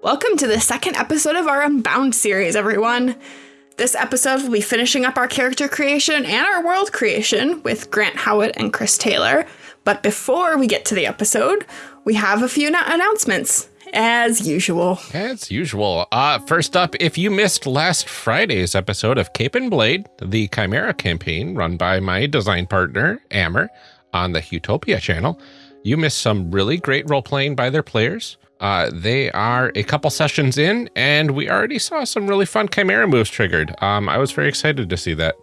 Welcome to the second episode of our Unbound series, everyone. This episode will be finishing up our character creation and our world creation with Grant Howitt and Chris Taylor. But before we get to the episode, we have a few announcements, as usual. As usual. Uh, first up, if you missed last Friday's episode of Cape and Blade, the Chimera campaign run by my design partner, Ammer, on the Utopia channel, you missed some really great role playing by their players. Uh, they are a couple sessions in, and we already saw some really fun Chimera moves triggered. Um, I was very excited to see that.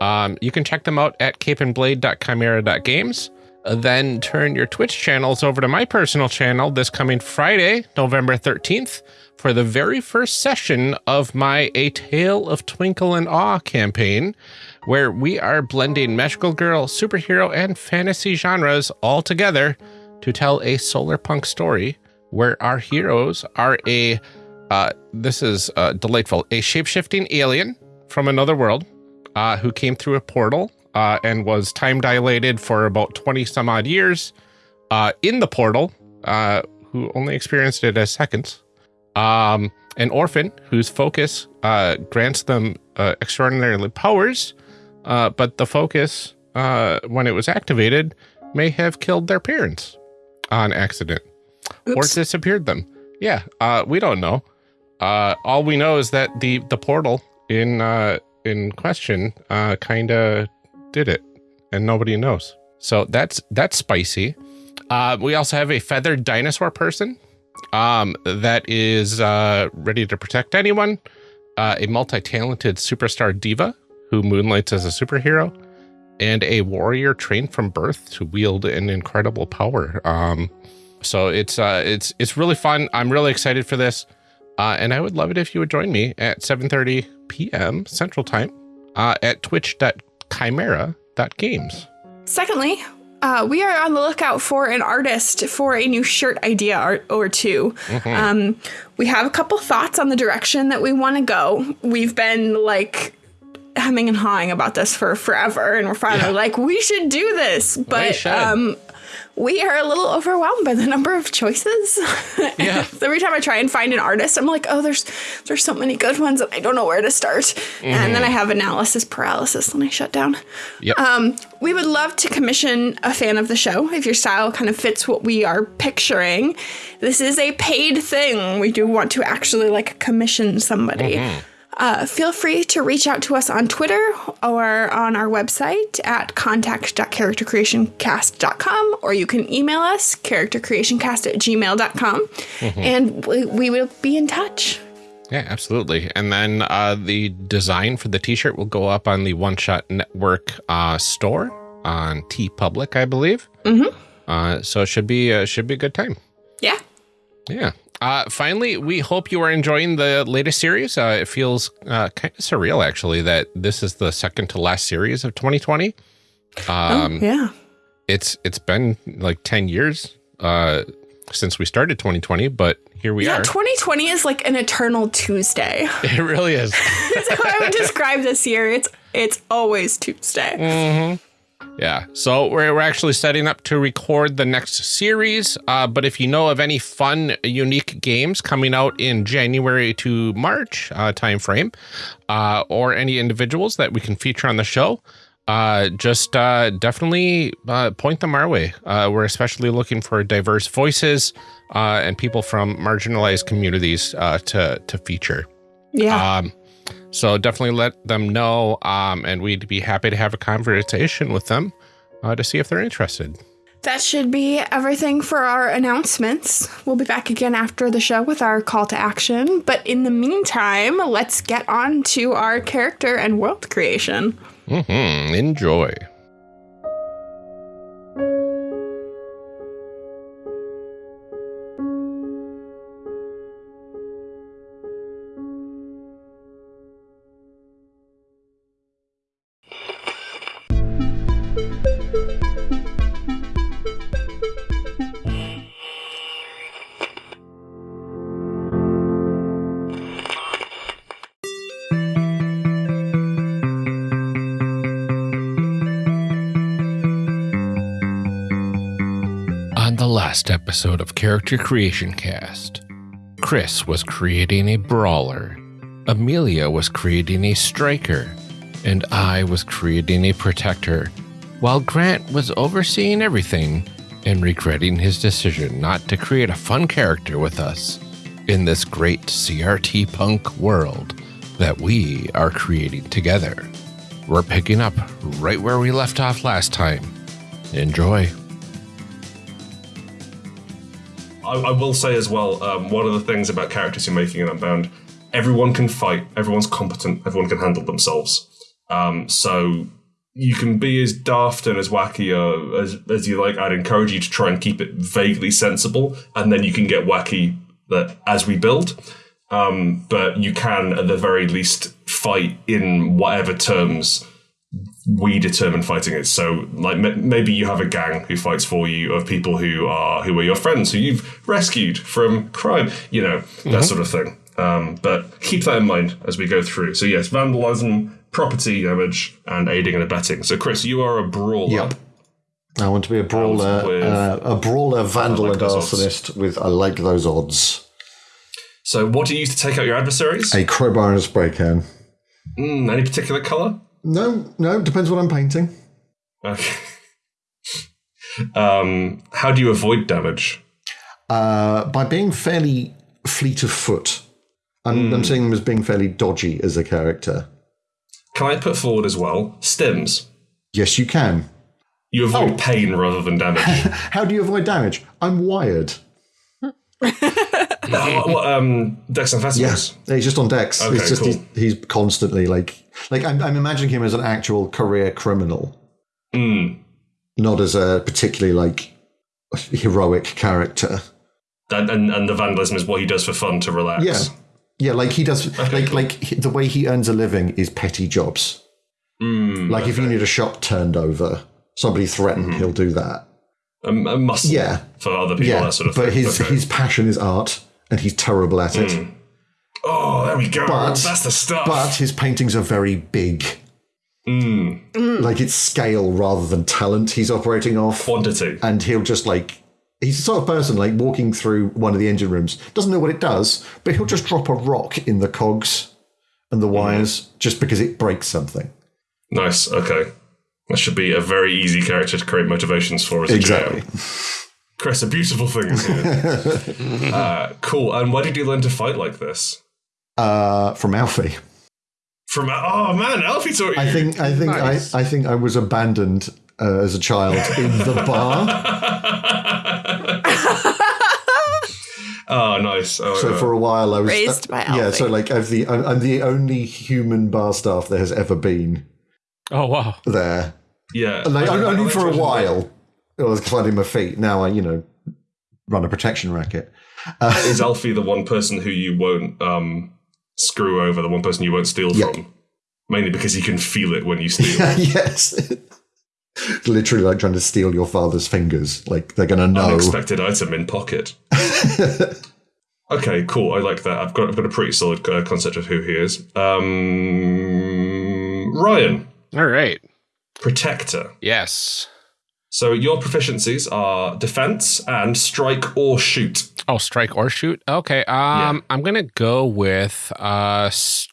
Um, you can check them out at capeandblade.chimera.games. Uh, then turn your Twitch channels over to my personal channel this coming Friday, November 13th, for the very first session of my A Tale of Twinkle and Awe campaign, where we are blending magical girl, superhero, and fantasy genres all together to tell a solar punk story where our heroes are a, uh, this is uh, delightful, a shape-shifting alien from another world uh, who came through a portal uh, and was time dilated for about 20 some odd years uh, in the portal, uh, who only experienced it as seconds. Um, an orphan whose focus grants them extraordinary powers, but the focus, when it was activated, may have killed their parents on accident. Oops. or disappeared them. Yeah, uh, we don't know. Uh, all we know is that the the portal in uh, in question uh, kind of did it, and nobody knows. So that's that's spicy. Uh, we also have a feathered dinosaur person um, that is uh, ready to protect anyone. Uh, a multi-talented superstar diva who moonlights as a superhero, and a warrior trained from birth to wield an incredible power. Um, so it's uh, it's it's really fun. I'm really excited for this, uh, and I would love it if you would join me at 7:30 p.m. Central Time uh, at twitch.chimera.games. Secondly, uh, we are on the lookout for an artist for a new shirt idea or, or 2 mm -hmm. um, we have a couple thoughts on the direction that we want to go. We've been like hemming and hawing about this for forever, and we're finally yeah. like, we should do this. But um, we are a little overwhelmed by the number of choices. Yeah. Every time I try and find an artist, I'm like, oh, there's there's so many good ones, and I don't know where to start. Mm-hmm. And then I have analysis paralysis, and I shut down. Yep. Um, we would love to commission a fan of the show if your style kind of fits what we are picturing. This is a paid thing. We do want to actually like commission somebody. Mm-hmm. Uh, feel free to reach out to us on Twitter or on our website at contact.charactercreationcast.com, or you can email us, charactercreationcast at gmail.com, mm-hmm. and we, we will be in touch. Yeah, absolutely. And then uh, the design for the t-shirt will go up on the One Shot Network uh, store on TeePublic, I believe. Mm-hmm. Uh, so it should be uh, should be a good time. Yeah. Yeah. Uh, finally, we hope you are enjoying the latest series. Uh, it feels uh, kind of surreal, actually, that this is the second to last series of 2020. Um, oh, yeah. It's it's been like 10 years uh, since we started 2020, but here we are. yeah, are. 2020 is like an eternal Tuesday. It really is. That's how I would describe this year. It's it's always Tuesday. Mm -hmm. Yeah, so we're, we're actually setting up to record the next series. Uh, but if you know of any fun, unique games coming out in January to March uh, timeframe, uh, or any individuals that we can feature on the show, uh, just uh, definitely uh, point them our way. Uh, we're especially looking for diverse voices uh, and people from marginalized communities uh, to to feature. Yeah. Um, so definitely let them know, um, and we'd be happy to have a conversation with them uh, to see if they're interested. That should be everything for our announcements. We'll be back again after the show with our call to action. But in the meantime, let's get on to our character and world creation. Mm -hmm. Enjoy. Episode of Character Creation Cast, Chris was creating a brawler, Amelia was creating a striker, and I was creating a protector, while Grant was overseeing everything and regretting his decision not to create a fun character with us in this great CRT punk world that we are creating together. We're picking up right where we left off last time. Enjoy. I, I will say as well, um, one of the things about characters you're making in Unbound, everyone can fight, everyone's competent, everyone can handle themselves. Um, so you can be as daft and as wacky uh, as, as you like. I'd encourage you to try and keep it vaguely sensible, and then you can get wacky that as we build. Um, but you can, at the very least, fight in whatever terms we determine fighting is. So, like, m- maybe you have a gang who fights for you of people who are who are your friends who you've rescued from crime. You know that sort of thing. Um, but keep that in mind as we go through. So, yes, vandalism, property damage, and aiding and abetting. So, Chris, you are a brawler. Yep. I want to be a brawler, with- uh, a brawler, vandal, like and arsonist with I like those odds. So, what do you use to take out your adversaries? A crowbar and a spray can. Mm, any particular color? No, no, depends what I'm painting. Okay. um, how do you avoid damage? Uh, by being fairly fleet of foot. I'm, Hmm. I'm seeing them as being fairly dodgy as a character. Can I put forward as well stims? Yes, you can. You avoid Oh. pain rather than damage. How do you avoid damage? I'm wired. What, um, Dex and Yes, festivals. he's just on decks. Okay, it's just cool. he's, he's constantly like like I'm, I'm imagining him as an actual career criminal, Mm. not as a particularly like heroic character. And, and and the vandalism is what he does for fun to relax. Yeah, yeah, like he does. like cool. like the way he earns a living is petty jobs. Mm, Like if you need a shop turned over, somebody threatened, Mm-hmm. he'll do that. A, a muscle Yeah. for other people, Yeah, that sort of but thing. his Okay. his passion is art, and he's terrible at it. Mm. oh, there we go. But- That's the stuff. But his paintings are very big. Mm. Like it's scale rather than talent he's operating off. Quantity. and he'll just like he's the sort of person like walking through one of the engine rooms doesn't know what it does but he'll just drop a rock in the cogs and the wires just because it breaks something Nice. Okay. That should be a very easy character to create motivations for as a exactly GM. Chris, a beautiful thing is here. uh, cool. And why did you learn to fight like this? uh from alfie From oh man, Alfie taught you. i think i think Nice. I, I think i was abandoned uh, as a child in the bar oh, nice. Oh, so yeah. for a while i was Raised by Alfie. yeah so like i've the I'm, I'm the only human bar staff there has ever been Oh, wow. there yeah, like, I- I- only I for a while i was finding my feet now i you know run a protection racket Is Alfie the one person who you won't um, screw over? The one person you won't steal Yeah. from? Mainly because he can feel it when you steal. yes. Literally like trying to steal your father's fingers. Like they're gonna know. Unexpected item in pocket. okay, cool. I like that. I've got I've got a pretty solid uh, concept of who he is. Um, Ryan, All right. protector. Yes. So your proficiencies are defense and strike or shoot. Oh, strike or shoot. Okay. Um, I'm gonna go with uh, str-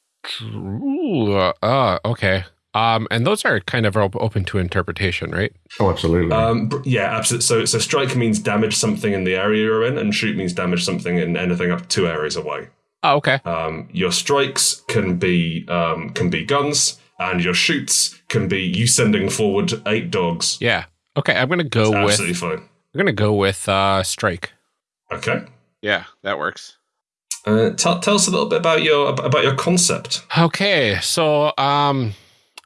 uh, okay. Um, and those are kind of open to interpretation, right? oh, absolutely. Um, yeah, absolutely. So, so strike means damage something in the area you're in, and shoot means damage something in anything up to two areas away. Oh, okay. Um, your strikes can be um, can be guns, and your shoots can be you sending forward eight dogs. Yeah. Okay. I'm gonna go with. Absolutely fine. I'm gonna go with uh, strike. Okay. Yeah, that works. Uh, tell, tell us a little bit about your about your concept. Okay, so um,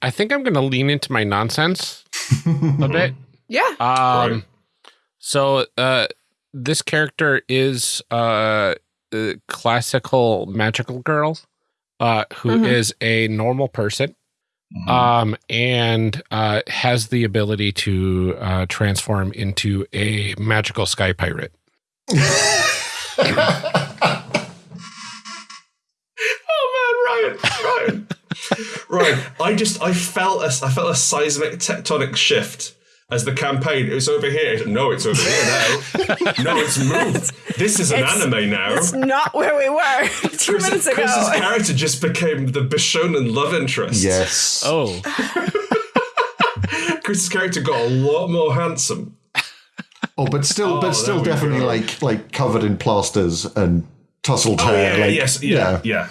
I think I'm gonna lean into my nonsense a bit. Yeah. Um, Right. so uh, this character is uh, a classical magical girl, uh, who is Mhm. a normal person, um, and uh, has the ability to uh, transform into a magical sky pirate. Oh man, Ryan, Ryan, Ryan! I just I felt a I felt a seismic tectonic shift as the campaign. It's over here. No, it's over here now. no, it's moved. This is an It's- anime now. It's not where we were two Chris- minutes ago. Chris's character just became the Bishonen love interest. Yes. Oh, Chris's character got a lot more handsome. Oh, but still, Oh, but still, definitely go. like like covered in plasters and tousled Oh, hair. yeah, like, yes, yeah, yeah,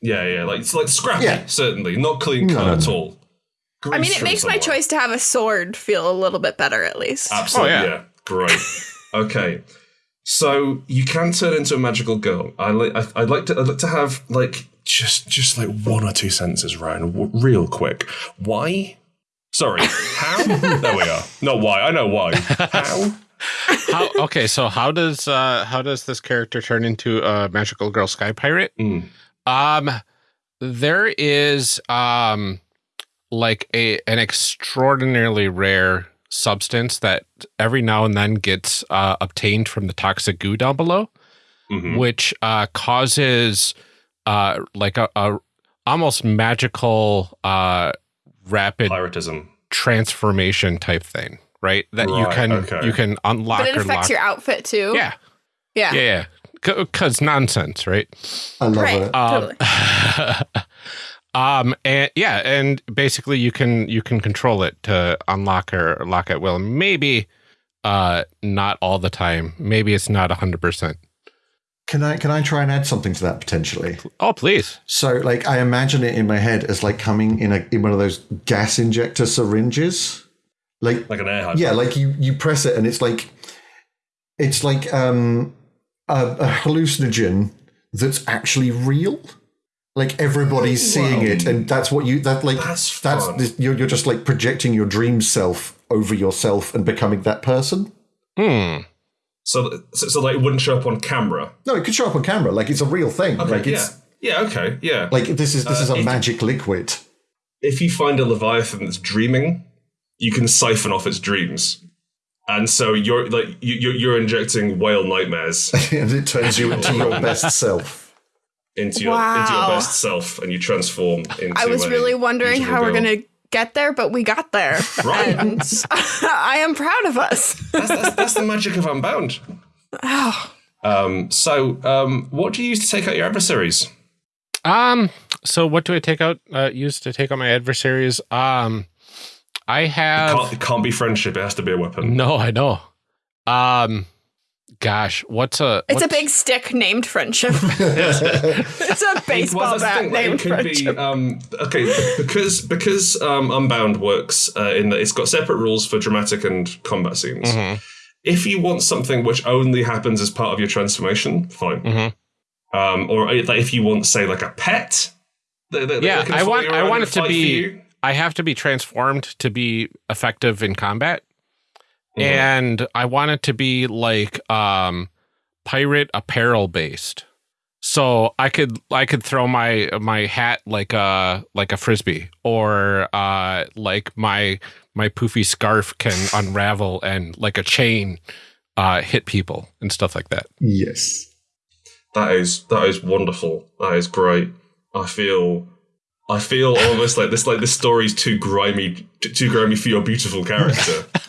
yeah, yeah. Like it's like scrappy, Yeah. certainly not clean cut no, at no. All. I mean, it makes my somewhere. choice to have a sword feel a little bit better, at least. Absolutely, Oh, yeah. yeah. Great. okay. So you can turn into a magical girl. I like. I- I'd like to. I'd like to have like just just like one or two sentences, Ryan, w- real quick. Why? Sorry. How? there we are. Not why. I know why. How? how, okay. So how does uh how does this character turn into a magical girl sky pirate? Mm. Um, there is um like a an extraordinarily rare substance that every now and then gets uh, obtained from the toxic goo down below, Mhm. which uh, causes uh like a, a almost magical uh rapid Piratism. transformation type thing, right? That you can okay. you can unlock but it or affects lock. your outfit too. yeah, Yeah. yeah, yeah. Because nonsense, right? I love Right. it. Um, Totally. um, and yeah, and basically you can you can control it to unlock or lock at will. Maybe uh not all the time. Maybe it's not hundred percent. Can I can I try and add something to that potentially? Oh, please. So, like, I imagine it in my head as like coming in a in one of those gas injector syringes. Like, Like an air hydrant. yeah, like you you press it and it's like it's like um a, a hallucinogen that's actually real. Like everybody's seeing it, and that's what you that like That's that's fun. this, you're you're just like projecting your dream self over yourself and becoming that person. Hmm. So, so, so like it wouldn't show up on camera. No, it could show up on camera, like it's a real thing. Okay, like yeah. it's Yeah. Okay. Yeah. like this is this Uh, is a if- magic liquid. if you find a leviathan that's dreaming, you can siphon off its dreams, and so you're like you, you're, you're injecting whale nightmares and it turns you into your best self. Into your into your best self, and you transform into. I was a really wondering beautiful how we're going to get there, but we got there. Right. And I am proud of us. That's, that's, that's the magic of Unbound. Oh, Um, so, um, what do you use to take out your adversaries? Um. So what do I take out? Uh, use to take out my adversaries? Um. I have. Can't, it can't be friendship; it has to be a weapon. No, I know. Um. Gosh, what's a? it's a big stick named friendship. it's a baseball Well, bat thing, named it could be friendship. um, okay because because um, Unbound works uh, in that it's got separate rules for dramatic and combat scenes. Mhm. If you want something which only happens as part of your transformation, fine. Mhm. Um, or uh, like if you want, say, like a pet. that- that- that Yeah, can I want- I want it to be- I have to be transformed to be effective in combat. Mhm. And I want it to be like um pirate apparel based. So I could I could throw my my hat like a like a frisbee or uh like my my poofy scarf can unravel and like a chain uh hit people and stuff like that. Yes. That is that is wonderful. That is great. I feel I feel almost like this like this story's too grimy too grimy for your beautiful character.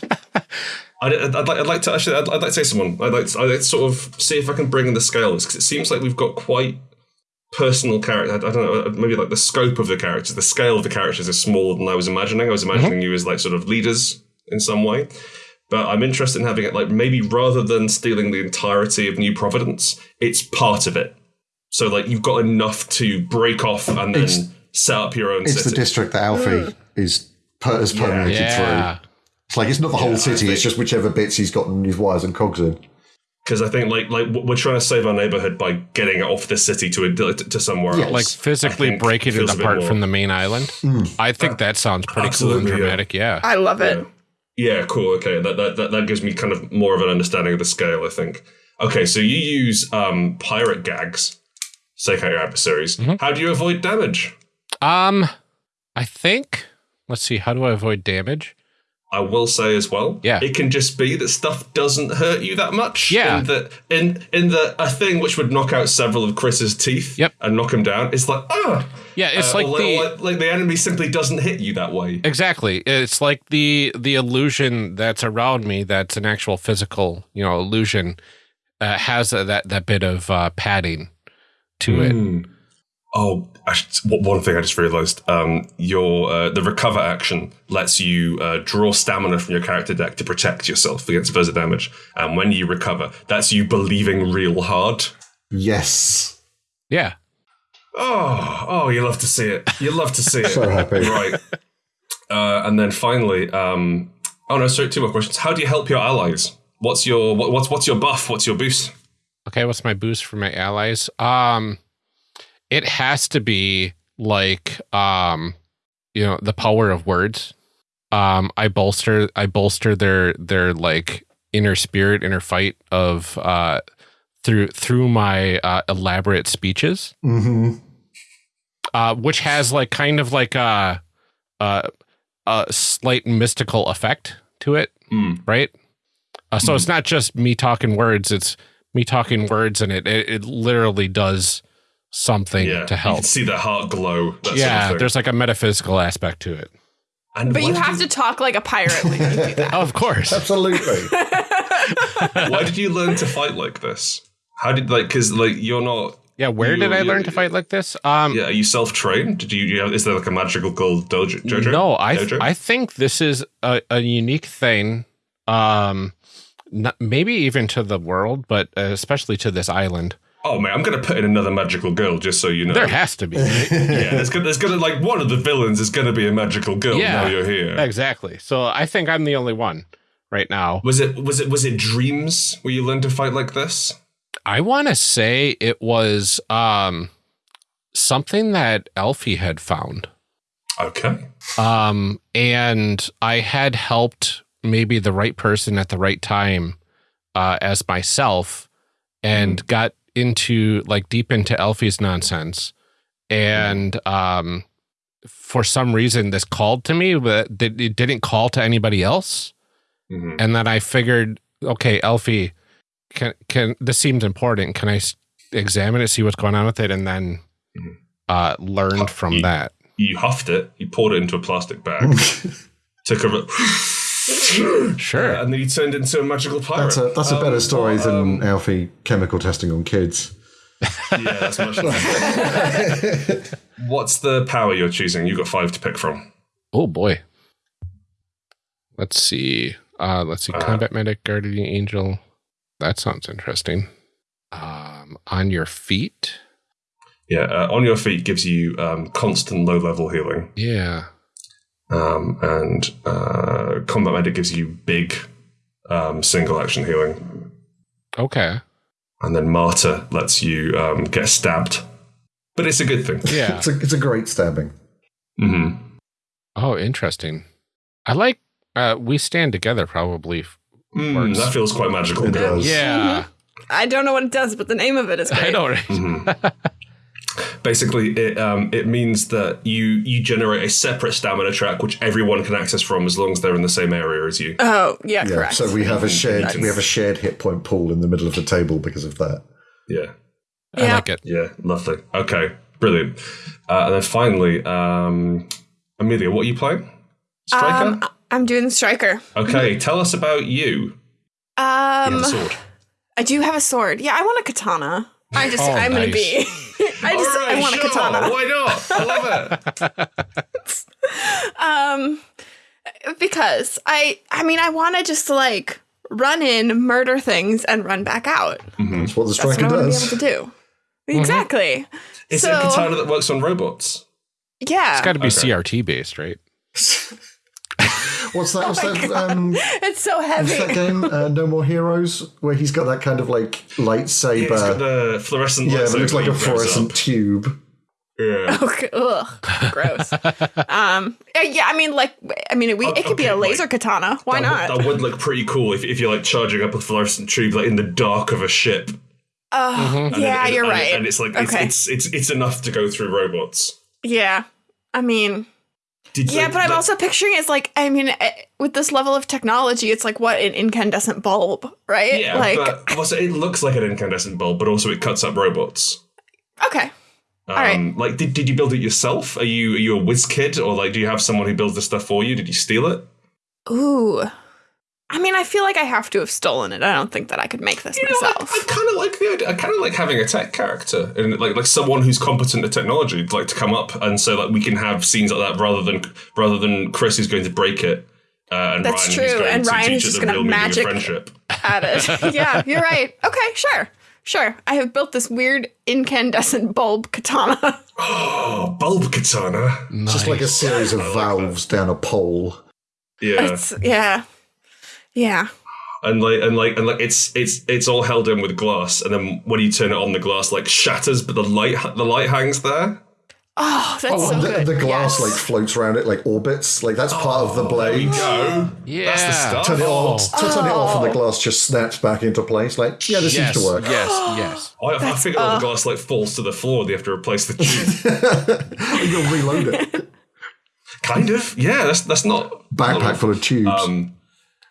I'd, I'd, I'd like, I'd like to actually I'd, I'd like to say someone. I'd like to, I'd like to sort of see if I can bring in the scales because it seems like we've got quite personal character I, I don't know uh, maybe like the scope of the characters the scale of the characters is smaller than I was imagining. I was mm-hmm. imagining you as like sort of leaders in some way. But I'm interested in having it like maybe rather than stealing the entirety of New Providence, it's part of it. So like you've got enough to break off and then It's- set up your own It's the district that Alfie mm. is per- has permeated Yeah. through. It's like it's not the whole Yeah, I city; it's just whichever bits he's gotten his wires and cogs in. Because I think like like we're trying to save our neighborhood by getting it off the city to a, to somewhere Yeah, else. Like physically I think breaking it feels a bit apart from the main island. I think that sounds pretty cool and absolutely, yeah. dramatic. Yeah. I love it. Yeah. Yeah, cool. Okay, that, that that that gives me kind of more of an understanding of the scale. I think. Okay, so you use um, pirate gags, to take out your adversaries. Mm-hmm. How do you avoid damage? Um, I think. Let's see. How do I avoid damage? I will say as well, Yeah. it can just be that stuff doesn't hurt you that much. Yeah. in that in in the a thing which would knock out several of Chris's teeth. Yep. and knock him down. It's like ah, Yeah, it's Uh, like the or like the enemy simply doesn't hit you that way. Exactly. It's like the the illusion that's around me that's an actual physical, you know, illusion uh, has a, that that bit of uh, padding to it. Mm. Oh, I one thing I just realized: um, your uh, the recover action lets you uh, draw stamina from your character deck to protect yourself against further damage. And when you recover, that's you believing real hard. Yes. Yeah. Oh, oh, you love to see it. You love to see it. So happy. right. Uh, and then finally, um, oh no, sorry, two more questions. How do you help your allies? What's your what, what's what's your buff? What's your boost? Okay, what's my boost for my allies? Um it has to be like um you know, the power of words. Um I bolster I bolster their their like inner spirit, inner fight of uh through through my uh, elaborate speeches. hmm uh, which has like kind of like a, a, a slight mystical effect to it, Hmm. right? Uh, so it's not just me talking words; it's me talking words, and it it, it literally does something Yeah, to You help. can see the heart glow. That sort of Yeah, there's like a metaphysical aspect to it. And But you did have to talk like a pirate when you do that. Of course. Absolutely. Why did you learn to fight like this? How did like because like you're not Yeah, where You- did I learn to fight like this? Um, yeah are you self trained? Did you, you have, is there like a magical gold dojo? Jojo? No, I Dojo? I think this is a, a unique thing. Um, not, maybe even to the world, but uh, especially to this island. Oh man, I'm gonna put in another magical girl just so you know. There has to be. right? yeah, there's gonna, there's gonna like one of the villains is gonna be a magical girl. Yeah. Now you're here. Exactly. So I think I'm the only one right now. Was it was it was it dreams where you learned to fight like this? I want to say it was um something that Elfie had found. Okay. Um and I had helped maybe the right person at the right time uh as myself and got into like deep into Elfie's nonsense. And um for some reason this called to me but it it didn't call to anybody else. Mhm. and then I figured, okay, Elfie, can can this seems important? Can I s- examine it, see what's going on with it, and then Mhm. uh, learned from You- that? You huffed it. You poured it into a plastic bag. took a. Sure. and then you turned into a magical pirate. That's a that's a better Um, story what, than um, Alfie chemical testing on kids. yeah, that's much. What's the power you're choosing? You've got five to pick from. oh boy. Let's see. Uh, let's see. Uh, Combat medic, guardian angel. That sounds interesting. Um, on your feet. Yeah, uh, on your feet gives you um, constant low level healing, Yeah. Um, and uh, combat medic gives you big um, single action healing, Okay. and then martyr lets you um, get stabbed. But it's a good thing. Yeah. It's a it's a great stabbing. hmm oh, interesting. I like. Uh, we stand together. Probably. f- Mm, that feels quite magical. It does. Yeah. I don't know what it does, but the name of it is great. I know. Right? Mhm. Basically, it um, it means that you you generate a separate stamina track which everyone can access from as long as they're in the same area as you. Oh, yeah, Yeah. correct. So we have a shared Nice. we have a shared hit point pool in the middle of the table because of that. Yeah, I Yeah. like it. yeah, lovely. Okay, brilliant. Uh, and then finally, um, Amelia, what are you playing? Striker. um, I'm doing the striker. okay, tell us about you. You have Um, a sword. I do have a sword. Yeah, I want a katana. I just, Oh, I'm gonna be. I just, I want a sure. katana. Why not? I love it. Um, because I, I mean, I want to just like run in, murder things, and run back out. That's what the That's what striker I want to be does. able to do. Exactly. Is so, it a katana that works on robots? Yeah, It's got to be Okay. CRT based, right? What's that? What's Oh my that? Um, it's so heavy. what's that game? Uh, no More Heroes, where he's got that kind of like lightsaber. It's got the fluorescent. yeah, it looks like a fluorescent up. tube. Yeah. Okay, ugh, gross. um, uh, yeah, I mean, like, I mean, we, it could be a laser like, katana. Why that not? Would, that would look pretty cool if, if you're like charging up a fluorescent tube like in the dark of a ship. Oh, And yeah, it- you're and- right. And it's like it's, it's it's it's enough to go through robots. Yeah. I mean, Did, Yeah, but I'm like- also picturing it's like I mean, eh, with this level of technology, it's like what an incandescent bulb, right? Yeah, like but also it looks like an incandescent bulb, but also it cuts up robots. okay, Um, right. Like, did, did you build it yourself? Are you are you a whiz kid, or like do you have someone who builds this stuff for you? Did you steal it? ooh. I mean, I feel like I have to have stolen it. I don't think that I could make this You know, I, myself. I kind of like the idea. I kind of like having a tech character and like like someone who's competent at technology, like to come up and so like we can have scenes like that rather than rather than Chris is going to break it. Uh, and That's Ryan true, going and to Ryan teach is just gonna real magic- friendship. At it. yeah, you're right. Okay, sure. Sure. I have built this weird incandescent bulb katana. Oh, bulb katana. Just like a series of valves down a pole. Yeah. It's, yeah. Yeah. and like and like and like it's it's it's all held in with glass and then when you turn it on the glass like shatters but the light the light hangs there Oh, that's so the, good. the glass Yes. like floats around it like orbits. Like that's part of the blade. go Yeah. that's the stuff Turn it on, Oh. to turn it off, and the glass just snaps back into place. Like, yeah, this Yes, seems to work. yes, yes. I, I figure all the glass like falls to the floor they have to replace the tube You'll reload it. kind of yeah that's that's not Backpack full of tubes. um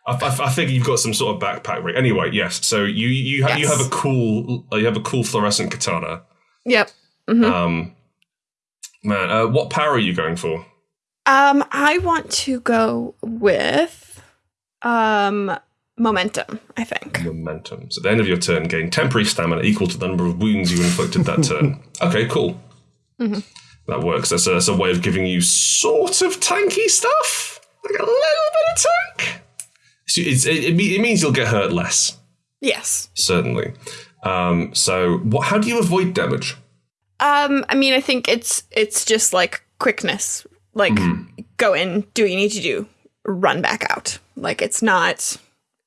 I, I, I figure you've got some sort of backpack rig. Anyway, yes. So you you ha- you have a cool you have a cool fluorescent katana. Yep. Um, man, uh, what power are you going for? Um, I want to go with um momentum, I think. Momentum. So at the end of your turn, gain temporary stamina equal to the number of wounds you inflicted that turn. Okay, cool. That works. That's a, that's a way of giving you sort of tanky stuff, like a little bit of tank. So it's, it, it, it means you'll get hurt less, Yes. certainly. Um, so what? How do you avoid damage? Um, I mean, I think it's it's just like quickness. Like go in, do what you need to do, run back out. Like it's not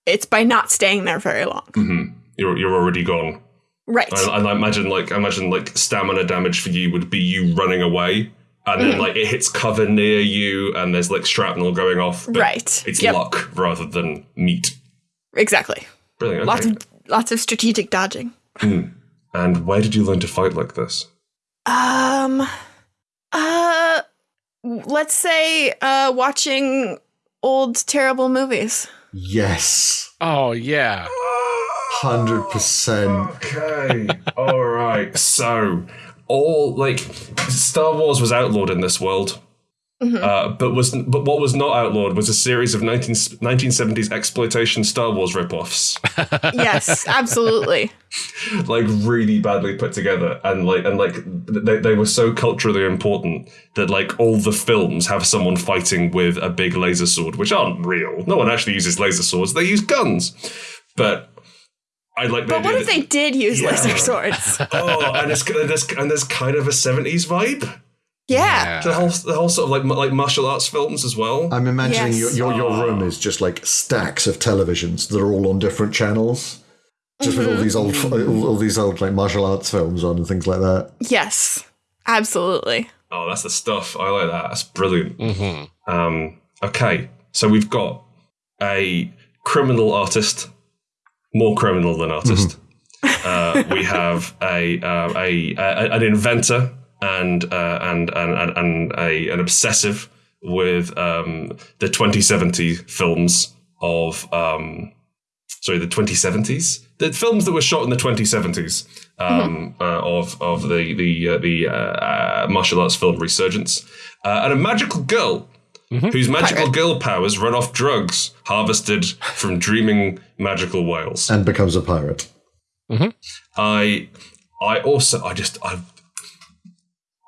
it's by not staying there very long. You're you're already gone. Right. And, and I imagine like I imagine like stamina damage for you would be you running away, and then like it hits cover near you, and there's like shrapnel going off. but Right. It's Yep. luck rather than meat. Exactly. Brilliant. Okay. Lots of lots of strategic dodging. and where did you learn to fight like this? Um uh let's say uh watching old terrible movies. yes, Oh yeah. hundred percent. Okay. All right. So, all like Star Wars was outlawed in this world. Uh, but was but what was not outlawed was a series of 19, 1970s exploitation Star Wars ripoffs, Yes, absolutely. like really badly put together, and like and like they, they were so culturally important that like all the films have someone fighting with a big laser sword, which aren't real. No one actually uses laser swords; they use guns. But I like. the But what idea if that- they did use Yeah. laser swords? oh, and it's and there's and there's kind of a seventies vibe. Yeah. The whole the whole sort of like like martial arts films as well. I'm imagining Yes. your, your your ah. room is just like stacks of televisions that are all on different channels, just with all mm-hmm. these old all, all these old like martial arts films on and things like that. Yes. Absolutely. oh, that's the stuff. I like that. That's brilliant. Mm-hmm. Um, okay, so we've got a criminal artist, more criminal than artist. uh, we have a, uh, a, a an inventor and uh, and and and, and a, an obsessive with um, the 2070 films of um, sorry the 2070s the films that were shot in the 2070s um, uh, of of the the uh, the uh, uh, martial arts film resurgence. Uh, and a magical girl Mm-hmm. whose magical girl powers run off drugs harvested from dreaming magical whales. And becomes a pirate. Mm-hmm. I I also I just I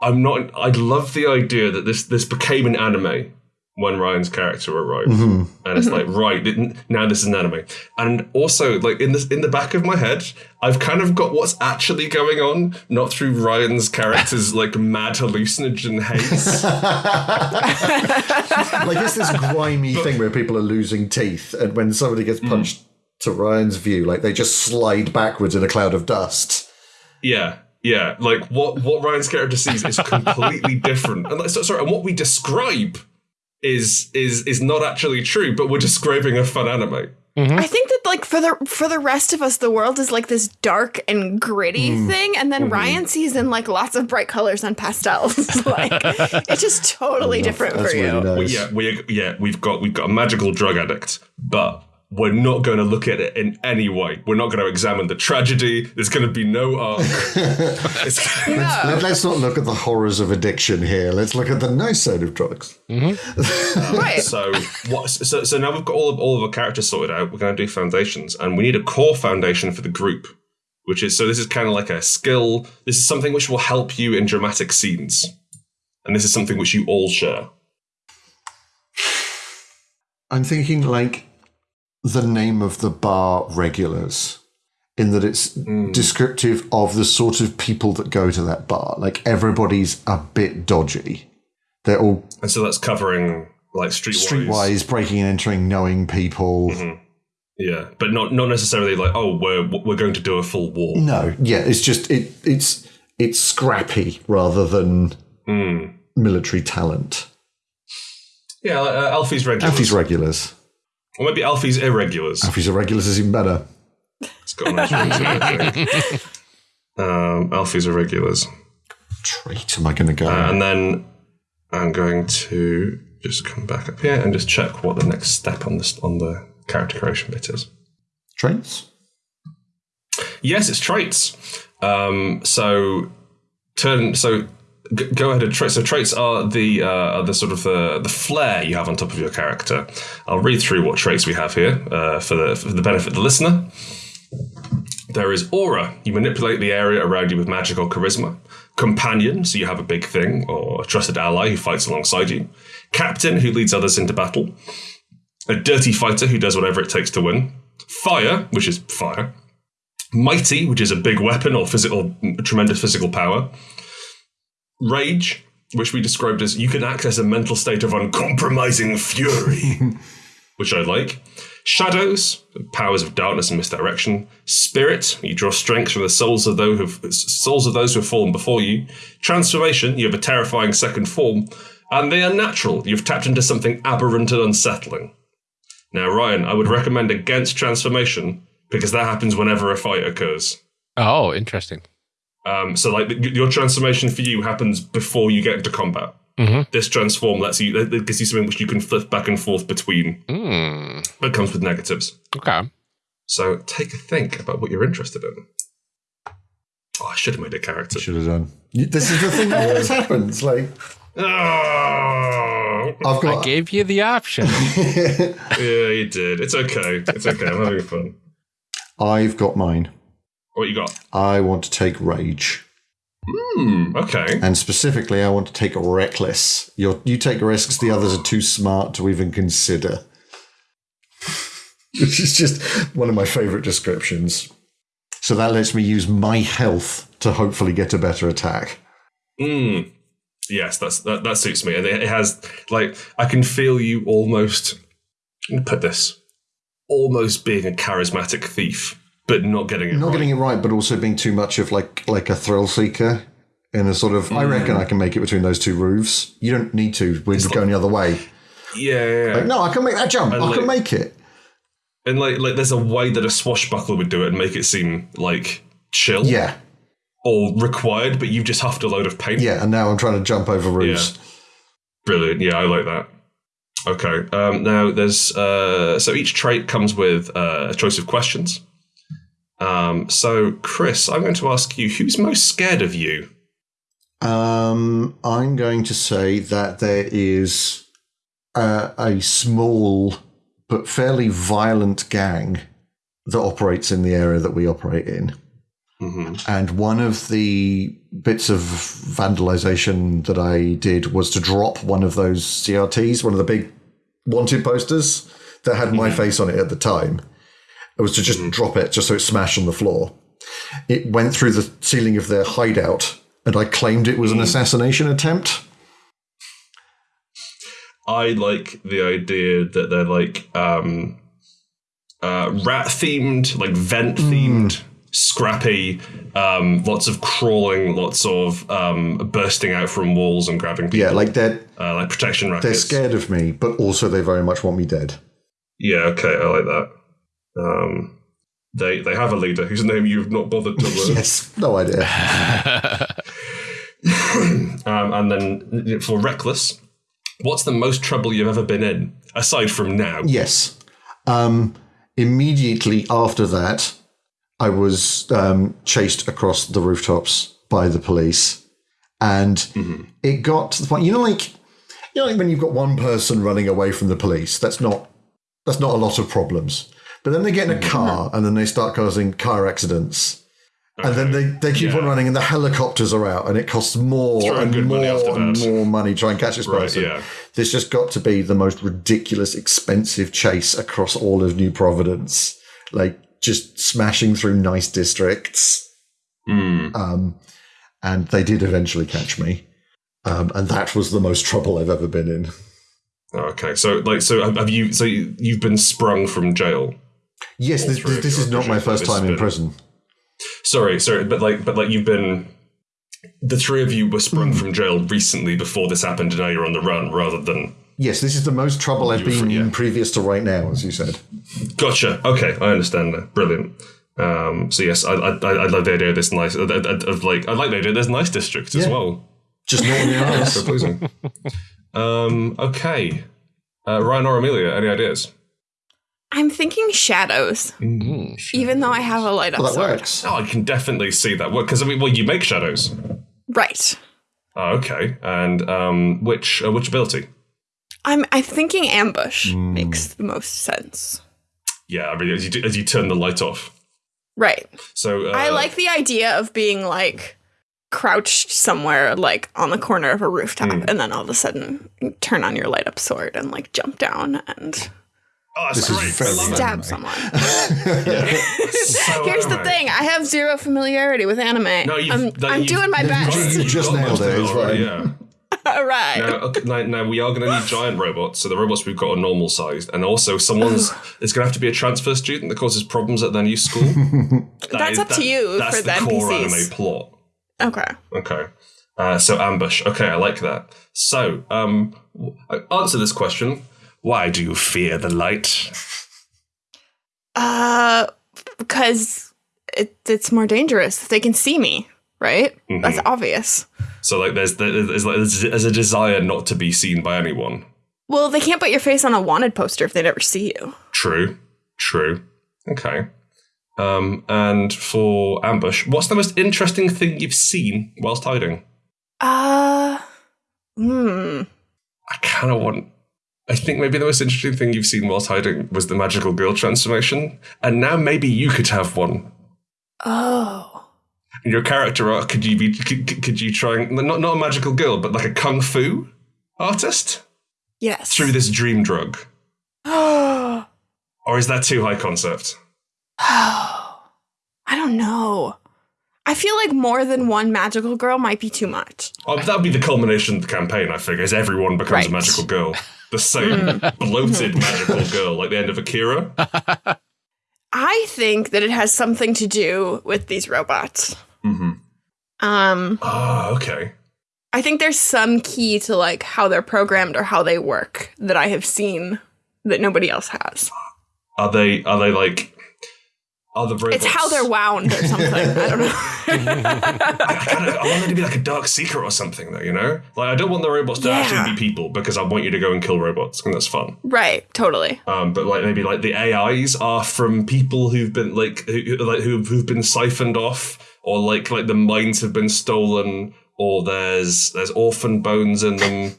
I'm not I love the idea that this this became an anime when Ryan's character arrived. And it's like, right, now this is an anime. And also, like in this in the back of my head, I've kind of got what's actually going on, not through Ryan's character's like mad hallucinogen haze. like it's this grimy thing where people are losing teeth, and when somebody gets Hmm. punched to Ryan's view, like they just slide backwards in a cloud of dust. Yeah, yeah. Like what what Ryan's character sees is completely different. And like, so, sorry, and what we describe is is is not actually true, but we're describing a fun anime. I think that like for the for the rest of us, the world is like this dark and gritty Hmm. thing, and then Ryan sees in like lots of bright colors and pastels. like it's just totally different That's for you. really nice. Yeah, we yeah we've got we've got a magical drug addict, but we're not going to look at it in any way. We're not going to examine the tragedy. There's going to be no arc. It's- Let, us not look at the horrors of addiction here. Let's look at the nice side of drugs. Mm-hmm. Right. so what? So, so now we've got all of all of our characters sorted out. We're going to do foundations, and we need a core foundation for the group, which is so this is kind of like a skill. This is something which will help you in dramatic scenes, and this is something which you all share. I'm thinking like the name of the bar regulars, in that it's hmm. descriptive of the sort of people that go to that bar. Like everybody's a bit dodgy. They're all And so that's covering like streetwise. streetwise, breaking and entering, knowing people. Mm-hmm. Yeah, but not not necessarily like oh we're we're going to do a full war. No, yeah, it's just it it's it's scrappy rather than hmm. military talent. Yeah, uh, Alfie's regulars. Alfie's regulars. Or maybe Alfie's irregulars. Alfie's irregulars is even better. It's got a nice ring to it, I think. um, Alfie's irregulars. Trait am I going to go? Uh, and then I'm going to just come back up here and just check what the next step on this on the character creation bit is. Traits? Yes, it's traits. Um, so turn so g- go ahead and traits. So traits are the uh, are the sort of the the flair you have on top of your character. I'll read through what traits we have here uh, for the for the benefit of the listener. There is aura. You manipulate the area around you with magic or charisma. Companion, so you have a big thing or a trusted ally who fights alongside you. Captain, who leads others into battle. A dirty fighter who does whatever it takes to win. Fire, which is fire. Mighty, which is a big weapon or physical, tremendous physical power. Rage, which we described as you can access a mental state of uncompromising fury, which I like. Shadows, powers of darkness and misdirection. Spirit, you draw strength from the souls of those who've, souls of those who have fallen before you. Transformation, you have a terrifying second form, and they are natural. You've tapped into something aberrant and unsettling. Now, Ryan, I would recommend against transformation because that happens whenever a fight occurs. Oh, interesting. Um, so, like, your transformation for you happens before you get into combat. Mhm. This transform lets you, it gives you something which you can flip back and forth between, Mm, but it comes with negatives. okay. So, take a think about what you're interested in. Oh, I should have made a character. Should have done. This is the thing that always happens. Like, Oh, I've got. I gave you the option. yeah, you did. It's okay. It's okay. I'm having fun. I've got mine. What you got? I want to take rage. Hmm. Okay. And specifically, I want to take reckless. You're, you take risks, the others are too smart to even consider. Which is just one of my favorite descriptions. So that lets me use my health to hopefully get a better attack. Hmm. Yes, that's that, that suits me. And it it has like I can feel you almost let me put this. Almost being a charismatic thief, but not getting it Not right. getting it right, but also being too much of like like a thrill seeker in a sort of. I reckon I can make it between those two roofs. You don't need to. We're just going the other way. yeah, yeah, yeah. Like, no, I can make that jump. I like- can make it. And like like there's a way that a swashbuckler would do it and make it seem like chill Yeah, or required, but you've just huffed a load of paint. yeah. And now I'm trying to jump over roofs. Brilliant. Yeah, I like that. Okay. Um, now there's uh, so each trait comes with uh, a choice of questions. Um, so Chris, I'm going to ask you: Who's most scared of you? Um, I'm going to say that there is a, a small but fairly violent gang that operates in the area that we operate in. hmm And one of the bits of vandalization that I did was to drop one of those CRTs, one of the big wanted posters that had my face on it at the time. It was to just drop it just so it smashed on the floor. It went through the ceiling of their hideout, and I claimed it was an assassination attempt. I like the idea that they're like um, uh, rat themed, like vent themed, scrappy, um, lots of crawling, lots of um, bursting out from walls and grabbing people. Yeah, like they're uh, like protection they're scared of me, but also they very much want me dead. Yeah, okay, I like that. Um, they they have a leader whose name you've not bothered to learn. Yes, no idea. um, and then for reckless, what's the most trouble you've ever been in aside from now? Yes. Um, immediately after that, I was um, chased across the rooftops by the police, and it got to the point. You know, like you know, like when you've got one person running away from the police. That's not that's not a lot of problems. But then they get in a car, and then they start causing car accidents. And then they, they keep on running, and the helicopters are out, and it costs more and more and more money to try and catch this Right, person. yeah. This just got to be the most ridiculous, expensive chase across all of New Providence. Like just smashing through nice districts. Hmm. Um, and they did eventually catch me. Um, and that was the most trouble I've ever been in. Okay, so like, so have you? So you've been sprung from jail. Yes, this, through this, this is not my first time in been- prison. Sorry, sorry, but like, but like, you've been. The three of you were sprung from jail recently before this happened, and now you're on the run, rather than. Yes, this is the most trouble I've been yeah. in previous to right now, as you said. Gotcha. Okay, I understand now. Brilliant. Um, so yes, I, I, I like the idea of this nice of, of, like I like the idea. There's nice districts as well. Just not in the pleasing. um, okay, uh, Ryan or Amelia, any ideas? I'm thinking shadows, even though I have a light up Well, that sword. works. Oh, I can definitely see that. Work because I mean, well, you make shadows. Right. Oh, okay, and um, which uh, which ability? I'm I'm thinking ambush makes the most sense. Yeah, I mean, as you do, as you turn the light off. Right. So uh, I like the idea of being like crouched somewhere like on the corner of a rooftop and then all of a sudden turn on your light up sword and like jump down and Oh, that's This is great. very I stab anime. someone. So Here's the thing, I have zero familiarity with anime. No, I'm, that I'm doing my best. You you've just nailed it, it's already. Yeah. all right. Now, okay, now, now we are going to need giant robots. So the robots we've got are normal sized, and also someone's it's going to have to be a transfer student that causes problems at their new school. That That's is- up to you That's for the the core NPCs. anime plot. Okay. Okay. Uh, so ambush. Okay, I like that. So, um, answer this question: Why do you fear the light? Uh, because it, it's more dangerous. They can see me, right? Mm-hmm. That's obvious. So, like, there's there's, like, there's a desire not to be seen by anyone. Well, they can't put your face on a wanted poster if they never see you. True. True. Okay. Um, and for ambush, what's the most interesting thing you've seen whilst hiding? Uh, hmm. I kind of want. I think maybe the most interesting thing you've seen whilst hiding was the magical girl transformation, and now maybe you could have one. Oh. In your character arc, could you be? Could, could you try not not a magical girl, but like a kung fu artist Yes. through this dream drug, Oh. or is that too high concept? Oh. I don't know. I feel like more than one magical girl might be too much. Oh, that would be the culmination of the campaign. I figure, is everyone becomes a magical girl, the same bloated magical girl, like the end of Akira. I think that it has something to do with these robots. hmm Um, Ah, okay. I think there's some key to like how they're programmed or how they work that I have seen that nobody else has. Are they? Are they like? Robots? It's how they're wound or something. I don't know. I, kinda, I want it to be like a dark secret or something, though. You know, like I don't want the robots to Yeah. actually be people because I want you to go and kill robots, and that's fun. right, totally. Um, but like maybe like the AIs are from people who've been like who, like who, who've been siphoned off, or like like the minds have been stolen, or there's there's orphan bones in them.